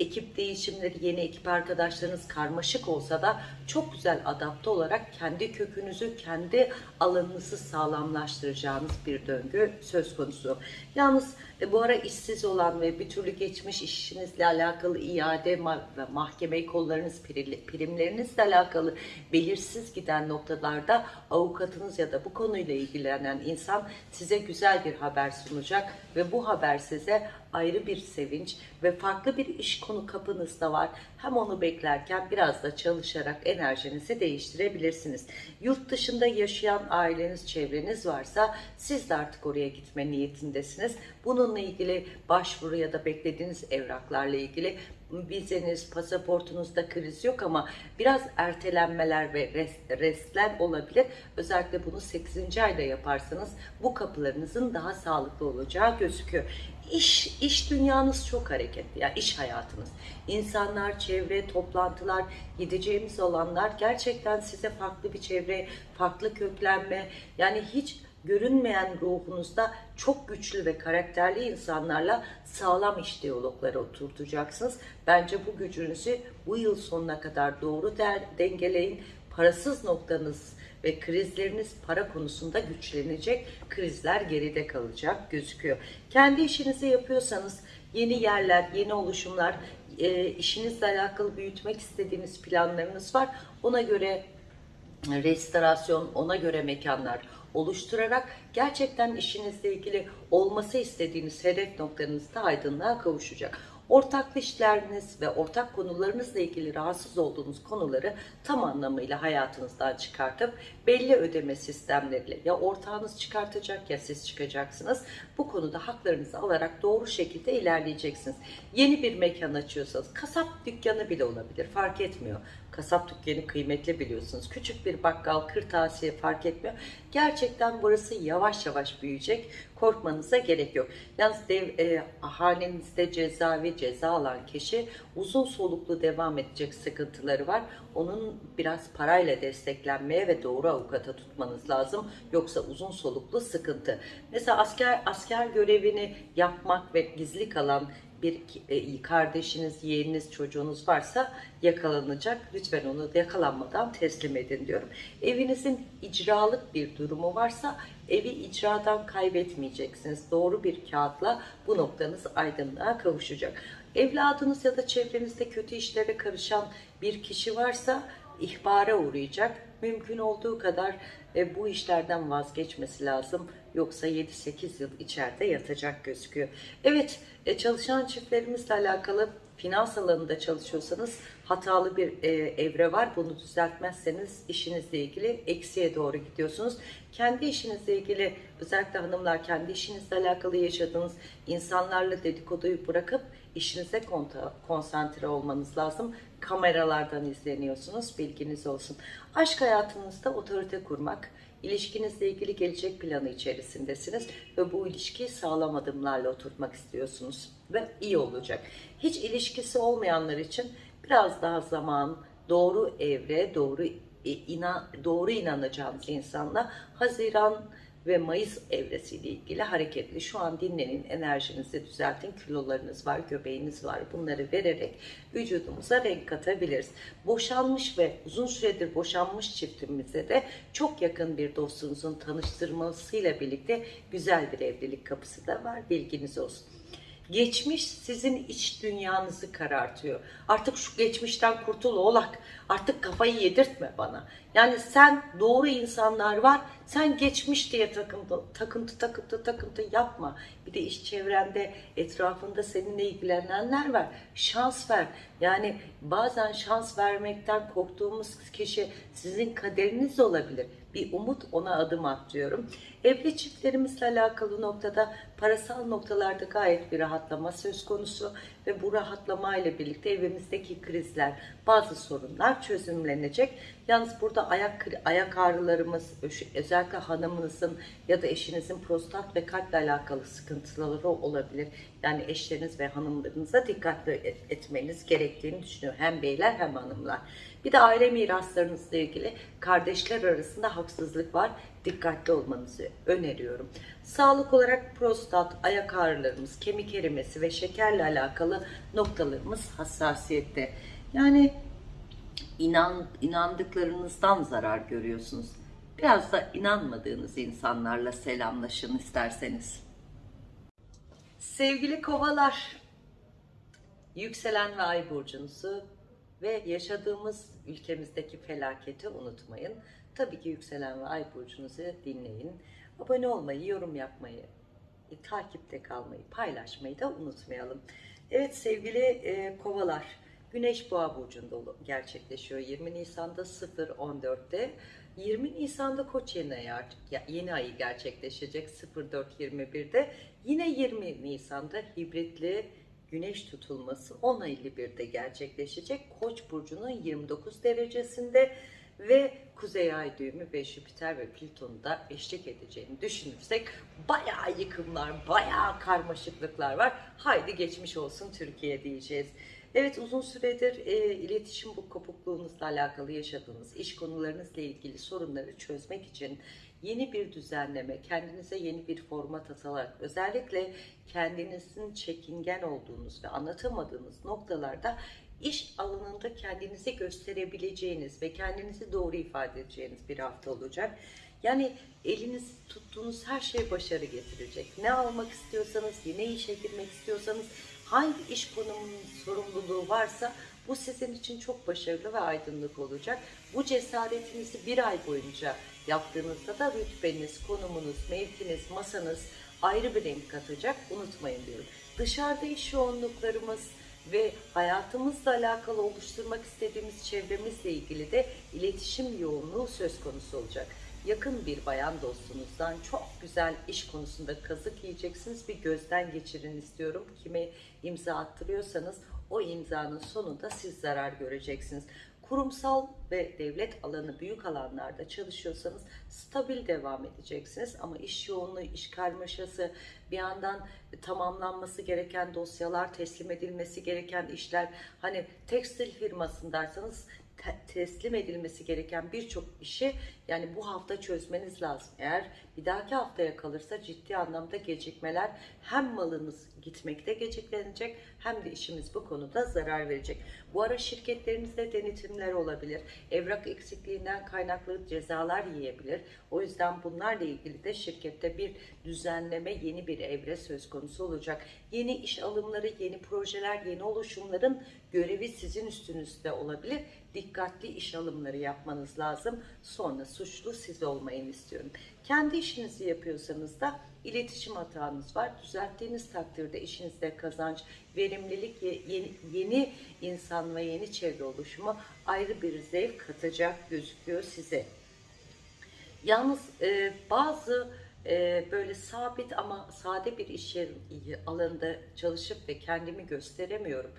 ekip değişimleri, yeni ekip arkadaşlarınız karmaşık olsa da çok güzel adapte olarak kendi kökünüzü, kendi alanınızı sağlamlaştıracağınız bir döngü söz konusu. Yalnız e, bu ara işsiz olan ve bir türlü geçmiş işinizle alakalı iade ve mahkeme kollarınız, primlerinizle alakalı belirsiz giden noktalarda avukatınız ya da bu konuyla ilgilenen insan size güzel bir haber sunacak ve bu haber size ayrı bir sevinç ve farklı bir iş konu kapınızda var. Hem onu beklerken biraz da çalışarak enerjinizi değiştirebilirsiniz. Yurt dışında yaşayan aileniz, çevreniz varsa siz de artık oraya gitme niyetindesiniz. Bununla ilgili başvuru ya da beklediğiniz evraklarla ilgili vizeniz, pasaportunuzda kriz yok ama biraz ertelenmeler ve rest, restler olabilir. Özellikle bunu 8. ayda yaparsanız bu kapılarınızın daha sağlıklı olacağı gözüküyor. İş, iş dünyanız çok hareketli. Yani iş hayatınız. İnsanlar, çevre, toplantılar, gideceğimiz alanlar gerçekten size farklı bir çevre, farklı köklenme yani hiç görünmeyen ruhunuzda çok güçlü ve karakterli insanlarla sağlam iş diyalogları oturtacaksınız. Bence bu gücünüzü bu yıl sonuna kadar doğru dengeleyin. Parasız noktanız ve krizleriniz para konusunda güçlenecek. Krizler geride kalacak gözüküyor. Kendi işinizi yapıyorsanız yeni yerler, yeni oluşumlar, e, işinizle alakalı büyütmek istediğiniz planlarınız var. Ona göre restorasyon, ona göre mekanlar oluşturarak gerçekten işinizle ilgili olması istediğiniz hedef noktanızda aydınlığa kavuşacak. Ortaklı işleriniz ve ortak konularınızla ilgili rahatsız olduğunuz konuları tam anlamıyla hayatınızdan çıkartıp belli ödeme sistemleriyle ya ortağınız çıkartacak ya siz çıkacaksınız. Bu konuda haklarınızı alarak doğru şekilde ilerleyeceksiniz. Yeni bir mekan açıyorsanız kasap dükkanı bile olabilir fark etmiyor. Kasap dükkanı kıymetli biliyorsunuz. Küçük bir bakkal, kırtasiye fark etmiyor. Gerçekten burası yavaş yavaş büyüyecek. Korkmanıza gerek yok. Yalnız dev, e, hanenizde cezaevi, ceza alan kişi uzun soluklu devam edecek sıkıntıları var. Onun biraz parayla desteklenmeye ve doğru avukata tutmanız lazım. Yoksa uzun soluklu sıkıntı. Mesela asker asker görevini yapmak ve gizli kalan bir e, kardeşiniz, yeğeniniz, çocuğunuz varsa yakalanacak. Lütfen onu yakalanmadan teslim edin diyorum. Evinizin icralık bir durumu varsa evi icradan kaybetmeyeceksiniz. Doğru bir kağıtla bu noktanız aydınlığa kavuşacak. Evladınız ya da çevrenizde kötü işlere karışan bir kişi varsa ihbara uğrayacak. Mümkün olduğu kadar e, bu işlerden vazgeçmesi lazım. Yoksa 7-8 yıl içeride yatacak gözüküyor. Evet e, çalışan çiftlerimizle alakalı finans alanında çalışıyorsanız hatalı bir e, evre var. Bunu düzeltmezseniz işinizle ilgili eksiye doğru gidiyorsunuz. Kendi işinizle ilgili özellikle hanımlar kendi işinizle alakalı yaşadığınız insanlarla dedikoduyu bırakıp işinize konsantre olmanız lazım. Kameralardan izleniyorsunuz. Bilginiz olsun. Aşk hayatınızda otorite kurmak, İlişkinizle ilgili gelecek planı içerisindesiniz ve bu ilişkiyi sağlam adımlarla oturtmak istiyorsunuz ve iyi olacak. Hiç ilişkisi olmayanlar için biraz daha zaman, doğru evre, doğru inan, doğru inanacağınız insanla Haziran ve Mayıs evresiyle ilgili hareketli. Şu an dinlenin, enerjinizi düzeltin, kilolarınız var, göbeğiniz var. Bunları vererek vücudumuza renk katabiliriz. Boşanmış ve uzun süredir boşanmış çiftimize de çok yakın bir dostunuzun tanıştırmasıyla birlikte güzel bir evlilik kapısı da var. Bilginiz olsun. Geçmiş sizin iç dünyanızı karartıyor. Artık şu geçmişten kurtul oğlak. Artık kafayı yedirtme bana. Yani sen doğru insanlar var. Sen geçmiş diye takıntı, takıntı, takıntı, takıntı yapma. Bir de iş çevrende, etrafında seninle ilgilenenler var. Şans ver. Yani bazen şans vermekten korktuğumuz kişi sizin kaderiniz olabilir. Bir umut ona adım at diyorum. Evli çiftlerimizle alakalı noktada parasal noktalarda gayet bir rahatlama söz konusu. ve bu rahatlamayla birlikte evimizdeki krizler, bazı sorunlar çözümlenecek. Yalnız burada ayak ayak ağrılarımız, özellikle hanımınızın ya da eşinizin prostat ve kalple alakalı sıkıntıları olabilir. Yani eşleriniz ve hanımlarınıza dikkatli et- etmeniz gerektiğini düşünüyorum. Hem beyler hem hanımlar. Bir de aile miraslarınızla ilgili kardeşler arasında haksızlık var. Dikkatli olmanızı öneriyorum. Sağlık olarak prostat, ayak ağrılarımız, kemik erimesi ve şekerle alakalı noktalarımız hassasiyette. Yani inan, inandıklarınızdan zarar görüyorsunuz. Biraz da inanmadığınız insanlarla selamlaşın isterseniz. Sevgili kovalar, yükselen ve ay burcunuzu ve yaşadığımız ülkemizdeki felaketi unutmayın. Tabii ki yükselen ve ay burcunuzu dinleyin. Abone olmayı, yorum yapmayı, e, takipte kalmayı, paylaşmayı da unutmayalım. Evet sevgili e, kovalar, Güneş Boğa burcunda gerçekleşiyor 20 Nisan'da 0.14'te. 20 Nisan'da Koç yeni ayı, yeni ayı gerçekleşecek 04.21'de. Yine 20 Nisan'da hibritli güneş tutulması 10.51'de gerçekleşecek. Koç burcunun 29 derecesinde ve Kuzey Ay düğümü ve Jüpiter ve Plüton'un da eşlik edeceğini düşünürsek bayağı yıkımlar, bayağı karmaşıklıklar var. Haydi geçmiş olsun Türkiye diyeceğiz. Evet uzun süredir e, iletişim bu kopukluğunuzla alakalı yaşadığınız iş konularınızla ilgili sorunları çözmek için yeni bir düzenleme, kendinize yeni bir format atarak özellikle kendinizin çekingen olduğunuz ve anlatamadığınız noktalarda iş alanında kendinizi gösterebileceğiniz ve kendinizi doğru ifade edeceğiniz bir hafta olacak. Yani eliniz tuttuğunuz her şey başarı getirecek. Ne almak istiyorsanız, ne işe girmek istiyorsanız, hangi iş konumunun sorumluluğu varsa bu sizin için çok başarılı ve aydınlık olacak. Bu cesaretinizi bir ay boyunca yaptığınızda da rütbeniz, konumunuz, mevkiniz, masanız ayrı bir renk katacak. Unutmayın diyorum. Dışarıda iş yoğunluklarımız, ve hayatımızla alakalı oluşturmak istediğimiz çevremizle ilgili de iletişim yoğunluğu söz konusu olacak. Yakın bir bayan dostunuzdan çok güzel iş konusunda kazık yiyeceksiniz. Bir gözden geçirin istiyorum. Kime imza attırıyorsanız o imzanın sonunda siz zarar göreceksiniz. Kurumsal ve devlet alanı büyük alanlarda çalışıyorsanız stabil devam edeceksiniz. Ama iş yoğunluğu, iş karmaşası, bir yandan tamamlanması gereken dosyalar, teslim edilmesi gereken işler, hani tekstil firmasındaysanız te- teslim edilmesi gereken birçok işi yani bu hafta çözmeniz lazım. Eğer bir dahaki haftaya kalırsa ciddi anlamda gecikmeler hem malınız gitmekte geciklenecek hem de işimiz bu konuda zarar verecek. Bu ara şirketlerinizde denetimler olabilir. Evrak eksikliğinden kaynaklı cezalar yiyebilir. O yüzden bunlarla ilgili de şirkette bir düzenleme, yeni bir evre söz konusu olacak. Yeni iş alımları, yeni projeler, yeni oluşumların görevi sizin üstünüzde olabilir. Dikkatli iş alımları yapmanız lazım. Sonra suçlu siz olmayın istiyorum. Kendi işinizi yapıyorsanız da iletişim hatanız var. Düzelttiğiniz takdirde işinizde kazanç, verimlilik, ye- yeni, yeni insan ve yeni çevre oluşumu ayrı bir zevk katacak gözüküyor size. Yalnız e, bazı e, böyle sabit ama sade bir iş alanında çalışıp ve kendimi gösteremiyorum.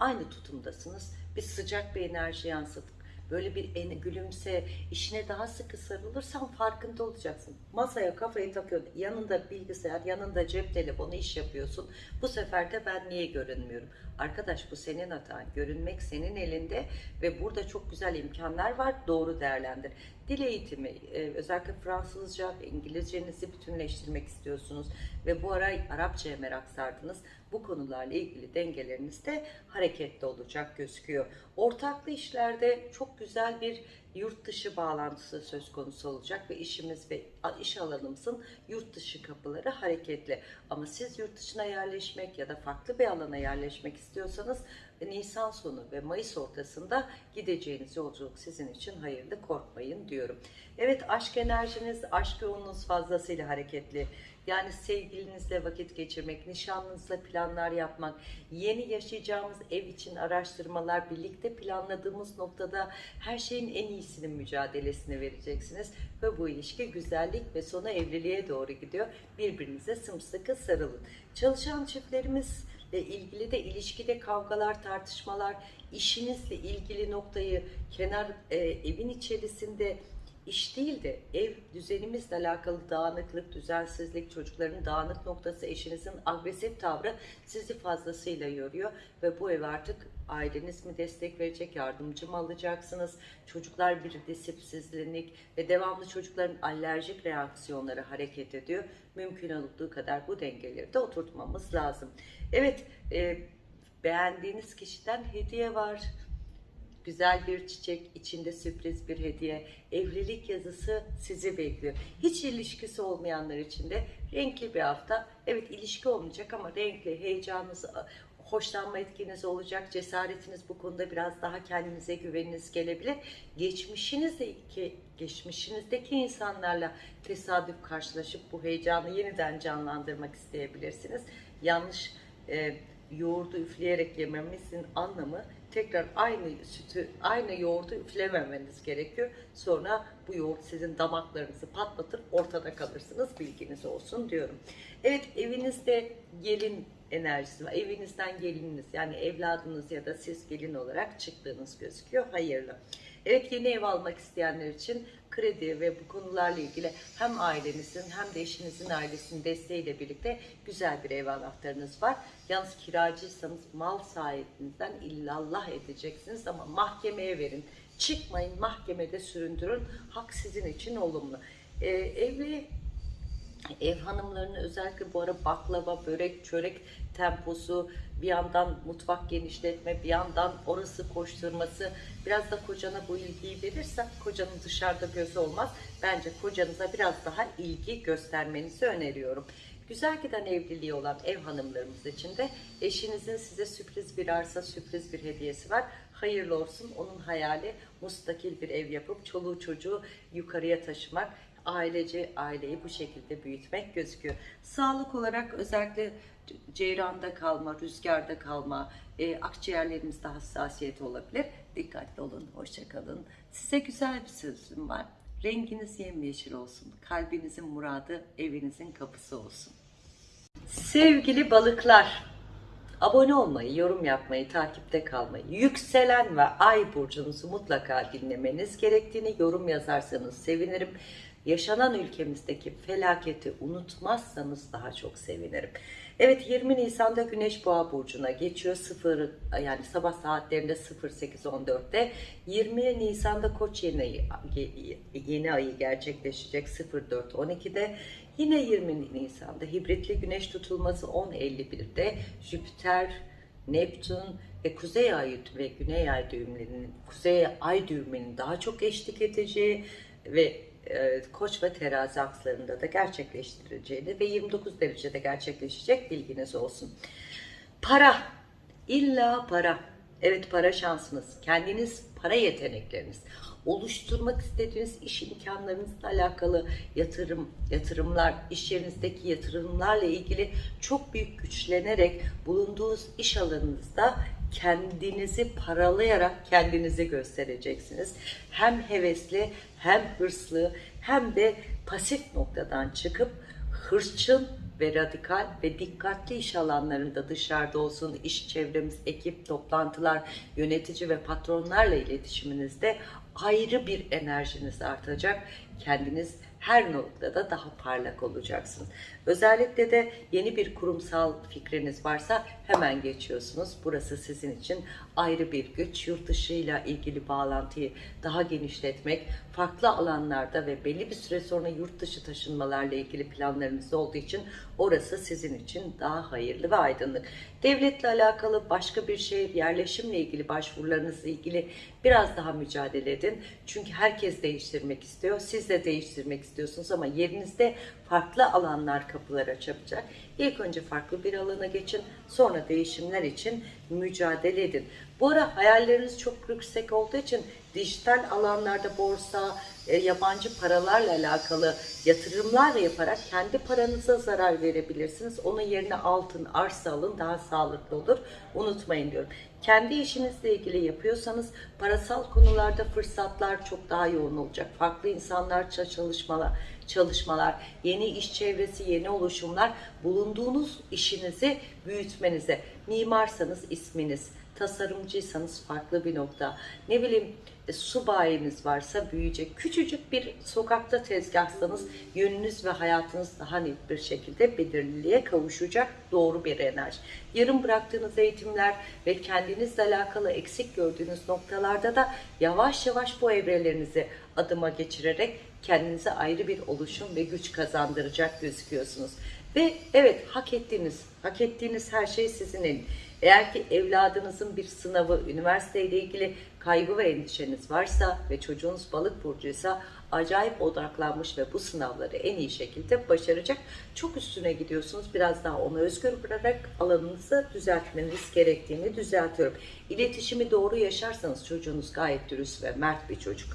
Aynı tutumdasınız. Bir sıcak bir enerji yansıtıp böyle bir gülümse, işine daha sıkı sarılırsan farkında olacaksın. Masaya kafayı takıyorsun, yanında bilgisayar, yanında cep telefonu iş yapıyorsun. Bu sefer de ben niye görünmüyorum? Arkadaş bu senin hatan. Görünmek senin elinde ve burada çok güzel imkanlar var. Doğru değerlendir. Dil eğitimi, e, özellikle Fransızca İngilizcenizi bütünleştirmek istiyorsunuz ve bu ara Arapçaya merak sardınız. Bu konularla ilgili dengeleriniz de hareketli olacak gözüküyor. Ortaklı işlerde çok güzel bir yurt dışı bağlantısı söz konusu olacak ve işimiz ve iş alanımızın yurt dışı kapıları hareketli. Ama siz yurt dışına yerleşmek ya da farklı bir alana yerleşmek istiyorsanız Nisan sonu ve Mayıs ortasında gideceğiniz yolculuk sizin için hayırlı korkmayın diyorum. Evet aşk enerjiniz, aşk yoğunluğunuz fazlasıyla hareketli. Yani sevgilinizle vakit geçirmek, nişanlınızla planlar yapmak, yeni yaşayacağımız ev için araştırmalar, birlikte planladığımız noktada her şeyin en iyisinin mücadelesini vereceksiniz. Ve bu ilişki güzellik ve sona evliliğe doğru gidiyor. Birbirinize sımsıkı sarılın. Çalışan çiftlerimiz ilgili de ilişkide kavgalar, tartışmalar, işinizle ilgili noktayı kenar e, evin içerisinde iş değil de ev düzenimizle alakalı dağınıklık, düzensizlik, çocukların dağınık noktası, eşinizin agresif tavrı sizi fazlasıyla yoruyor ve bu ev artık aileniz mi destek verecek, yardımcı mı alacaksınız? Çocuklar bir disipsizlik ve devamlı çocukların alerjik reaksiyonları hareket ediyor. Mümkün olduğu kadar bu dengeleri de oturtmamız lazım. Evet, e, beğendiğiniz kişiden hediye var. Güzel bir çiçek, içinde sürpriz bir hediye, evlilik yazısı sizi bekliyor. Hiç ilişkisi olmayanlar için de renkli bir hafta. Evet ilişki olmayacak ama renkli, heyecanınız, hoşlanma etkiniz olacak. Cesaretiniz bu konuda biraz daha kendinize güveniniz gelebilir. Geçmişinizdeki, geçmişinizdeki insanlarla tesadüf karşılaşıp bu heyecanı yeniden canlandırmak isteyebilirsiniz. Yanlış e, yoğurdu üfleyerek yememizin anlamı tekrar aynı sütü, aynı yoğurdu üflememeniz gerekiyor. Sonra bu yoğurt sizin damaklarınızı patlatır, ortada kalırsınız. Bilginiz olsun diyorum. Evet evinizde gelin enerjisi var. Evinizden gelininiz yani evladınız ya da siz gelin olarak çıktığınız gözüküyor. Hayırlı. Evet yeni ev almak isteyenler için kredi ve bu konularla ilgili hem ailenizin hem de eşinizin ailesinin desteğiyle birlikte güzel bir ev anahtarınız var. Yalnız kiracıysanız mal sahibinizden illallah edeceksiniz ama mahkemeye verin. Çıkmayın mahkemede süründürün. Hak sizin için olumlu. Ee, evli ev hanımlarının özellikle bu ara baklava, börek, çörek temposu, bir yandan mutfak genişletme, bir yandan orası koşturması, biraz da kocana bu ilgiyi verirsen kocanın dışarıda gözü olmaz. Bence kocanıza biraz daha ilgi göstermenizi öneriyorum. Güzel giden evliliği olan ev hanımlarımız için de eşinizin size sürpriz bir arsa, sürpriz bir hediyesi var. Hayırlı olsun. Onun hayali mustakil bir ev yapıp çoluğu çocuğu yukarıya taşımak ailece aileyi bu şekilde büyütmek gözüküyor. Sağlık olarak özellikle ceyranda kalma, rüzgarda kalma, e, akciğerlerimizde hassasiyet olabilir. Dikkatli olun, hoşça kalın. Size güzel bir sözüm var. Renginiz yemyeşil olsun. Kalbinizin muradı evinizin kapısı olsun. Sevgili balıklar, abone olmayı, yorum yapmayı, takipte kalmayı, yükselen ve ay burcunuzu mutlaka dinlemeniz gerektiğini yorum yazarsanız sevinirim. Yaşanan ülkemizdeki felaketi unutmazsanız daha çok sevinirim. Evet 20 Nisan'da Güneş Boğa burcuna geçiyor. 0 yani sabah saatlerinde 08.14'te. 20 Nisan'da Koç yeni yeni ayı gerçekleşecek 04.12'de. Yine 20 Nisan'da hibritli güneş tutulması 10.51'de. Jüpiter, Neptün ve Kuzey Ay ve Güney Ay düğümlerinin, Kuzey Ay düğümünün daha çok eşlik edeceği ve Koç ve terazi akslarında da gerçekleştirileceğini ve 29 derecede gerçekleşecek bilginiz olsun. Para, illa para. Evet para şansınız, kendiniz para yetenekleriniz, oluşturmak istediğiniz iş imkanlarınızla alakalı yatırım, yatırımlar, iş yerinizdeki yatırımlarla ilgili çok büyük güçlenerek bulunduğunuz iş alanınızda kendinizi paralayarak kendinizi göstereceksiniz. Hem hevesli, hem hırslı, hem de pasif noktadan çıkıp hırçın ve radikal ve dikkatli iş alanlarında dışarıda olsun, iş çevremiz, ekip, toplantılar, yönetici ve patronlarla iletişiminizde ayrı bir enerjiniz artacak. Kendiniz her noktada daha parlak olacaksınız. Özellikle de yeni bir kurumsal fikriniz varsa hemen geçiyorsunuz. Burası sizin için ayrı bir güç. Yurt dışıyla ilgili bağlantıyı daha genişletmek, farklı alanlarda ve belli bir süre sonra yurt dışı taşınmalarla ilgili planlarınız olduğu için orası sizin için daha hayırlı ve aydınlık. Devletle alakalı başka bir şehir yerleşimle ilgili başvurularınızla ilgili biraz daha mücadele edin. Çünkü herkes değiştirmek istiyor. Siz de değiştirmek istiyorsunuz ama yerinizde farklı alanlar kapılar açacak. İlk önce farklı bir alana geçin, sonra değişimler için mücadele edin. Bu ara hayalleriniz çok yüksek olduğu için dijital alanlarda borsa, e, yabancı paralarla alakalı yatırımlar yaparak kendi paranıza zarar verebilirsiniz. Onun yerine altın, arsa alın daha sağlıklı olur. Unutmayın diyorum. Kendi işinizle ilgili yapıyorsanız parasal konularda fırsatlar çok daha yoğun olacak. Farklı insanlar çalışmalar, çalışmalar, yeni iş çevresi, yeni oluşumlar bulunduğunuz işinizi büyütmenize. Mimarsanız isminiz, tasarımcıysanız farklı bir nokta. Ne bileyim su bayiniz varsa büyüyecek. Küçücük bir sokakta tezgahsanız yönünüz ve hayatınız daha net bir şekilde belirliliğe kavuşacak doğru bir enerji. Yarım bıraktığınız eğitimler ve kendinizle alakalı eksik gördüğünüz noktalarda da yavaş yavaş bu evrelerinizi adıma geçirerek kendinize ayrı bir oluşum ve güç kazandıracak gözüküyorsunuz. Ve evet hak ettiğiniz, hak ettiğiniz her şey sizin elin. Eğer ki evladınızın bir sınavı, üniversiteyle ilgili kaygı ve endişeniz varsa ve çocuğunuz balık burcuysa acayip odaklanmış ve bu sınavları en iyi şekilde başaracak. Çok üstüne gidiyorsunuz. Biraz daha onu özgür bırakarak alanınızı düzeltmeniz gerektiğini düzeltiyorum. İletişimi doğru yaşarsanız çocuğunuz gayet dürüst ve mert bir çocuk.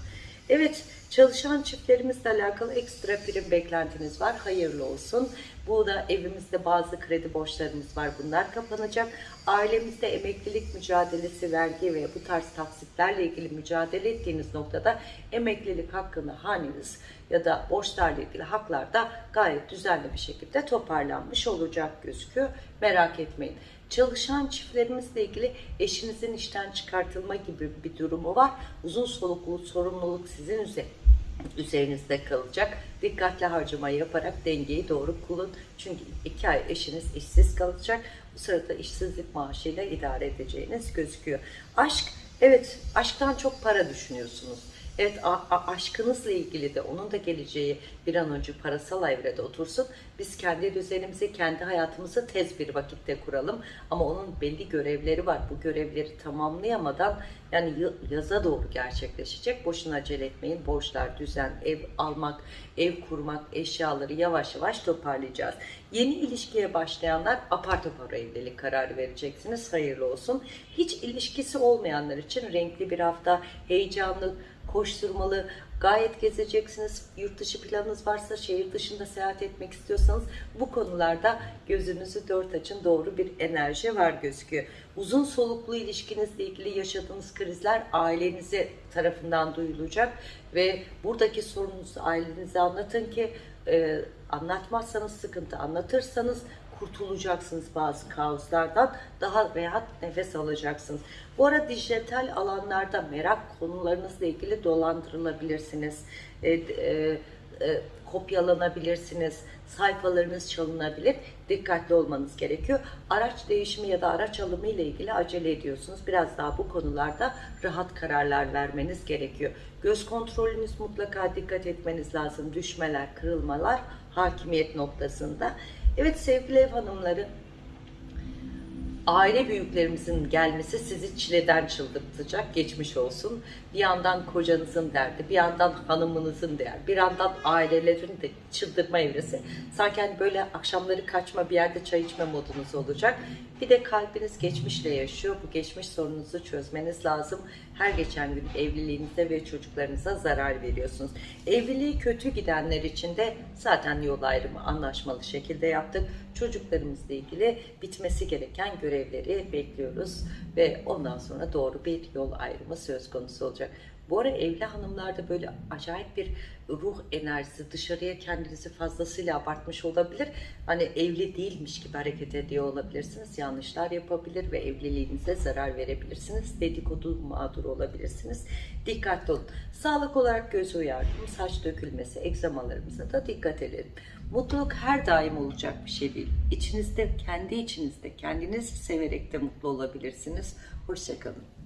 Evet, çalışan çiftlerimizle alakalı ekstra prim beklentiniz var. Hayırlı olsun. Bu da evimizde bazı kredi borçlarımız var. Bunlar kapanacak. Ailemizde emeklilik mücadelesi, vergi ve bu tarz taksitlerle ilgili mücadele ettiğiniz noktada emeklilik hakkını haneniz ya da borçlarla ilgili haklar da gayet düzenli bir şekilde toparlanmış olacak gözüküyor. Merak etmeyin. Çalışan çiftlerimizle ilgili eşinizin işten çıkartılma gibi bir durumu var. Uzun soluklu sorumluluk sizin üzerinizde kalacak. Dikkatli harcama yaparak dengeyi doğru kullan. Çünkü iki ay eşiniz işsiz kalacak. Bu sırada işsizlik maaşıyla idare edeceğiniz gözüküyor. Aşk, evet aşktan çok para düşünüyorsunuz. Evet aşkınızla ilgili de onun da geleceği bir an önce parasal evrede otursun. Biz kendi düzenimizi, kendi hayatımızı tez bir vakitte kuralım. Ama onun belli görevleri var. Bu görevleri tamamlayamadan yani yaza doğru gerçekleşecek. Boşuna acele etmeyin. Borçlar, düzen, ev almak, ev kurmak, eşyaları yavaş yavaş toparlayacağız. Yeni ilişkiye başlayanlar apar topar evlilik kararı vereceksiniz. Hayırlı olsun. Hiç ilişkisi olmayanlar için renkli bir hafta, heyecanlı, koşturmalı, gayet gezeceksiniz. Yurt dışı planınız varsa, şehir dışında seyahat etmek istiyorsanız bu konularda gözünüzü dört açın doğru bir enerji var gözüküyor. Uzun soluklu ilişkinizle ilgili yaşadığınız krizler ailenize tarafından duyulacak ve buradaki sorununuzu ailenize anlatın ki e, anlatmazsanız sıkıntı, anlatırsanız kurtulacaksınız bazı kaoslardan. Daha rahat nefes alacaksınız. Bu ara dijital alanlarda merak konularınızla ilgili dolandırılabilirsiniz. E, e, e, kopyalanabilirsiniz. Sayfalarınız çalınabilir. Dikkatli olmanız gerekiyor. Araç değişimi ya da araç alımı ile ilgili acele ediyorsunuz. Biraz daha bu konularda rahat kararlar vermeniz gerekiyor. Göz kontrolünüz mutlaka dikkat etmeniz lazım. Düşmeler, kırılmalar hakimiyet noktasında. Evet sevgili ev hanımları, aile büyüklerimizin gelmesi sizi çileden çıldırtacak, geçmiş olsun. Bir yandan kocanızın derdi, bir yandan hanımınızın derdi, bir yandan ailelerin de çıldırma evresi. Sanki hani böyle akşamları kaçma bir yerde çay içme modunuz olacak. Bir de kalbiniz geçmişle yaşıyor. Bu geçmiş sorununuzu çözmeniz lazım. Her geçen gün evliliğinize ve çocuklarınıza zarar veriyorsunuz. Evliliği kötü gidenler için de zaten yol ayrımı anlaşmalı şekilde yaptık. Çocuklarımızla ilgili bitmesi gereken görevleri bekliyoruz ve ondan sonra doğru bir yol ayrımı söz konusu olacak. Bu ara evli hanımlarda böyle acayip bir ruh enerjisi dışarıya kendinizi fazlasıyla abartmış olabilir. Hani evli değilmiş gibi hareket ediyor olabilirsiniz. Yanlışlar yapabilir ve evliliğinize zarar verebilirsiniz. Dedikodu mağdur olabilirsiniz. Dikkatli olun. Sağlık olarak göz uyardım. Saç dökülmesi, egzamalarımıza da dikkat edelim. Mutluluk her daim olacak bir şey değil. İçinizde, kendi içinizde, kendinizi severek de mutlu olabilirsiniz. Hoşçakalın.